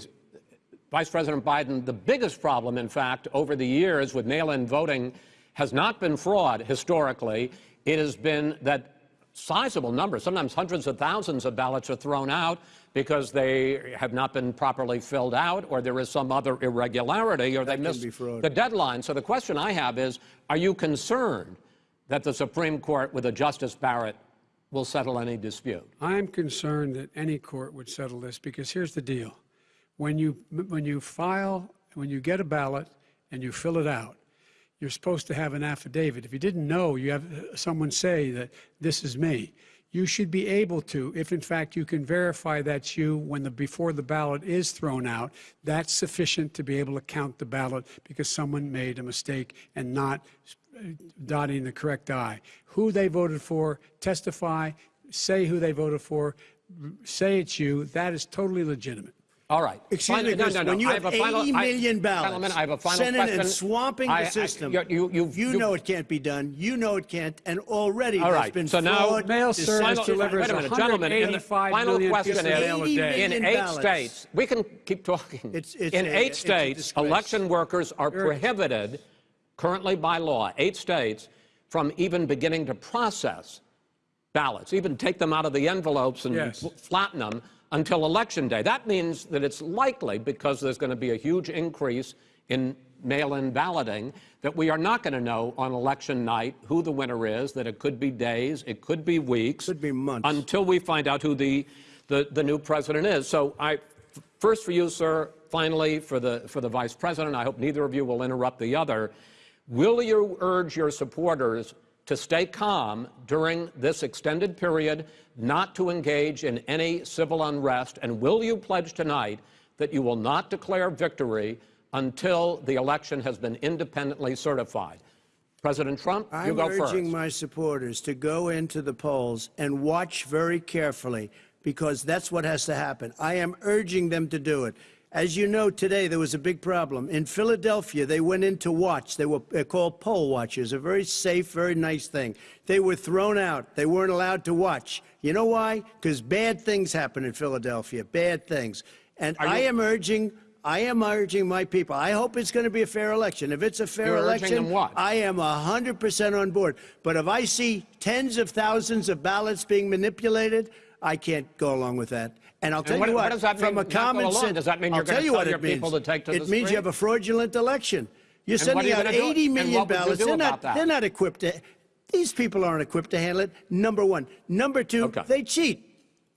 Vice President Biden. The biggest problem, in fact, over the years with mail-in voting, has not been fraud historically. It has been that sizable numbers, sometimes hundreds of thousands of ballots are thrown out because they have not been properly filled out, or there is some other irregularity, or they missed the deadline. So the question I have is, are you concerned that the Supreme Court, with a Justice Barrett, will settle any dispute? I'm concerned that any court would settle this because here's the deal. When you, when you file, when you get a ballot and you fill it out, you're supposed to have an affidavit. If you didn't know, you have someone say that this is me. You should be able to, if in fact you can verify that's you when the, before the ballot is thrown out, that's sufficient to be able to count the ballot because someone made a mistake and not uh, dotting the correct I. Who they voted for, testify, say who they voted for, say it's you, that is totally legitimate. All right. Excuse Final- me, no, no, no. when you I have, a final- 80 I- ballots Gentlemen, I have a final sent in question. and swamping I- the I- system, you- you- you you've- know it can't be done. You know it can't, and already All right, been so now- fraud. Mail deception. service delivers wait a minute, gentlemen, in the final question is- mail. In eight ballots. states, we can keep talking. It's- it's in a- eight a states, election workers are You're- prohibited, currently by law, eight states, from even beginning to process ballots, even take them out of the envelopes and Yes. flatten them until election day. That means that it's likely, because there's going to be a huge increase in mail-in balloting, that we are not going to know on election night who the winner is, that it could be days, it could be weeks. Could be months. Until we find out who the, the, the new president is. So I, first for you, sir, finally for the, for the vice president, I hope neither of you will interrupt the other. Will you urge your supporters to stay calm during this extended period, not to engage in any civil unrest? And will you pledge tonight that you will not declare victory until the election has been independently certified? President Trump, you I'm go urging my supporters to go into the polls and watch very carefully because that's what has to happen. I am urging them to do it. As you know, today there was a big problem. In Philadelphia, they went in to watch. They were called poll watchers, a very safe, very nice thing. They were thrown out. They weren't allowed to watch. You know why? Because bad things happen in Philadelphia, bad things. And I am urging I am urging my people. I hope it's going to be a fair election. If it's a fair You're election. I am 100% on board. But if I see tens of thousands of ballots being manipulated, I can't go along with that. And I'll tell what- you what what, does that from mean, a common sense, Does that mean you're I'll gonna tell you tell what your it means. people to take to the it means you have a fraudulent election. You're And sending you out gonna do? Million what would you ballots. They're not, they're not equipped to. These people aren't equipped to handle it. Number one. Number two, Okay. they cheat.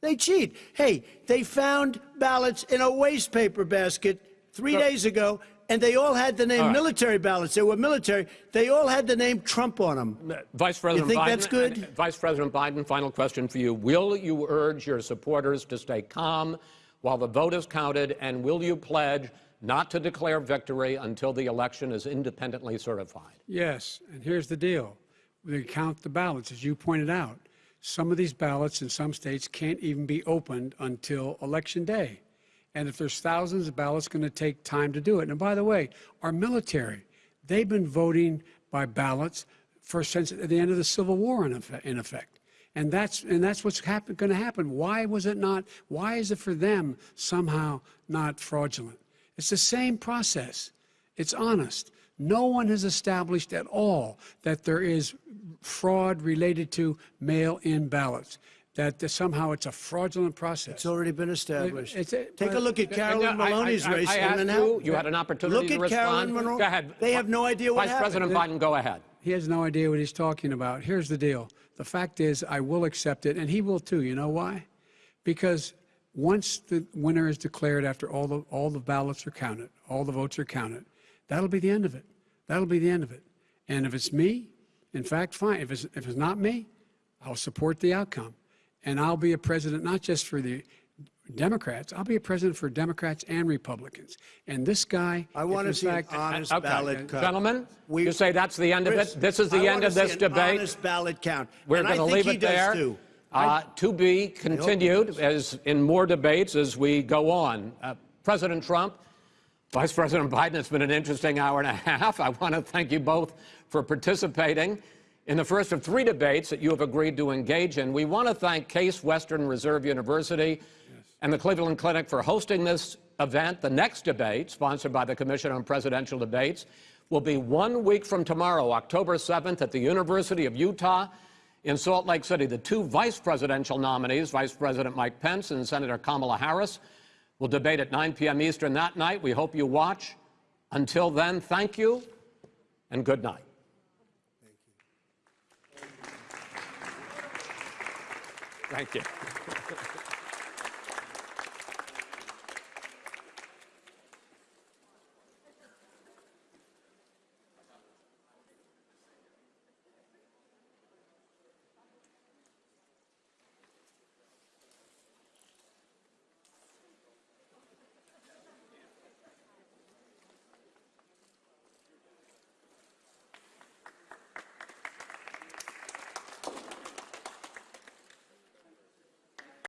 They cheat. Hey, they found ballots in a waste paper basket three So- days ago, and they all had the name All right. military ballots. They were military. They all had the name Trump on them. Vice President think Biden, that's good? Vice President Biden, final question for you. Will you urge your supporters to stay calm while the vote is counted, and will you pledge not to declare victory until the election is independently certified? Yes, and here's the deal. We count the ballots, as you pointed out. Some of these ballots in some states can't even be opened until Election Day. And if there's thousands of ballots, going to take time to do it. And by the way, our military, they've been voting by ballots for since the end of the Civil War, in effect. In effect. And that's and that's what's going to happen. Why was it not? Why is it for them somehow not fraudulent? It's the same process. It's honest. No one has established at all that there is fraud related to mail-in ballots. That somehow it's a fraudulent process. It's already been established. It's a- Take a look at Carolyn I- I- Maloney's I- race. I asked you, you had an opportunity Look to at. Carolyn Maloney. Go ahead. They have no idea what Vice happened. President Biden, go ahead. He has no idea what he's talking about. Here's the deal. the fact is, I will accept it, and he will too. You know why? Because once the winner is declared after all the, all the ballots are counted, all the votes are counted, that'll be the end of it. That'll be the end of it. And if it's me, in fact, fine. If it's, if it's not me, I'll support the outcome. And I'll be a president not just for the Democrats, I'll be a president for Democrats and Republicans. And this guy, I want to see fact, an honest Okay. ballot count. Gentlemen, We- you say that's the end of it? This is the I end of this debate? honest ballot count. We're going to leave it there. too. Uh, to be continued as in more debates as we go on. Uh, President Trump, Vice President Biden, it's been an interesting hour and a half. I want to thank you both for participating in the first of three debates that you have agreed to engage in. We want to thank Case Western Reserve University and the Cleveland Clinic for hosting this event. The next debate, sponsored by the Commission on Presidential Debates, will be one week from tomorrow, October 7th, at the University of Utah in Salt Lake City. The two vice presidential nominees, Vice President Mike Pence and Senator Kamala Harris, will debate at 9 p.m. Eastern that night. We hope you watch. Until then, thank you and good night. Thank you.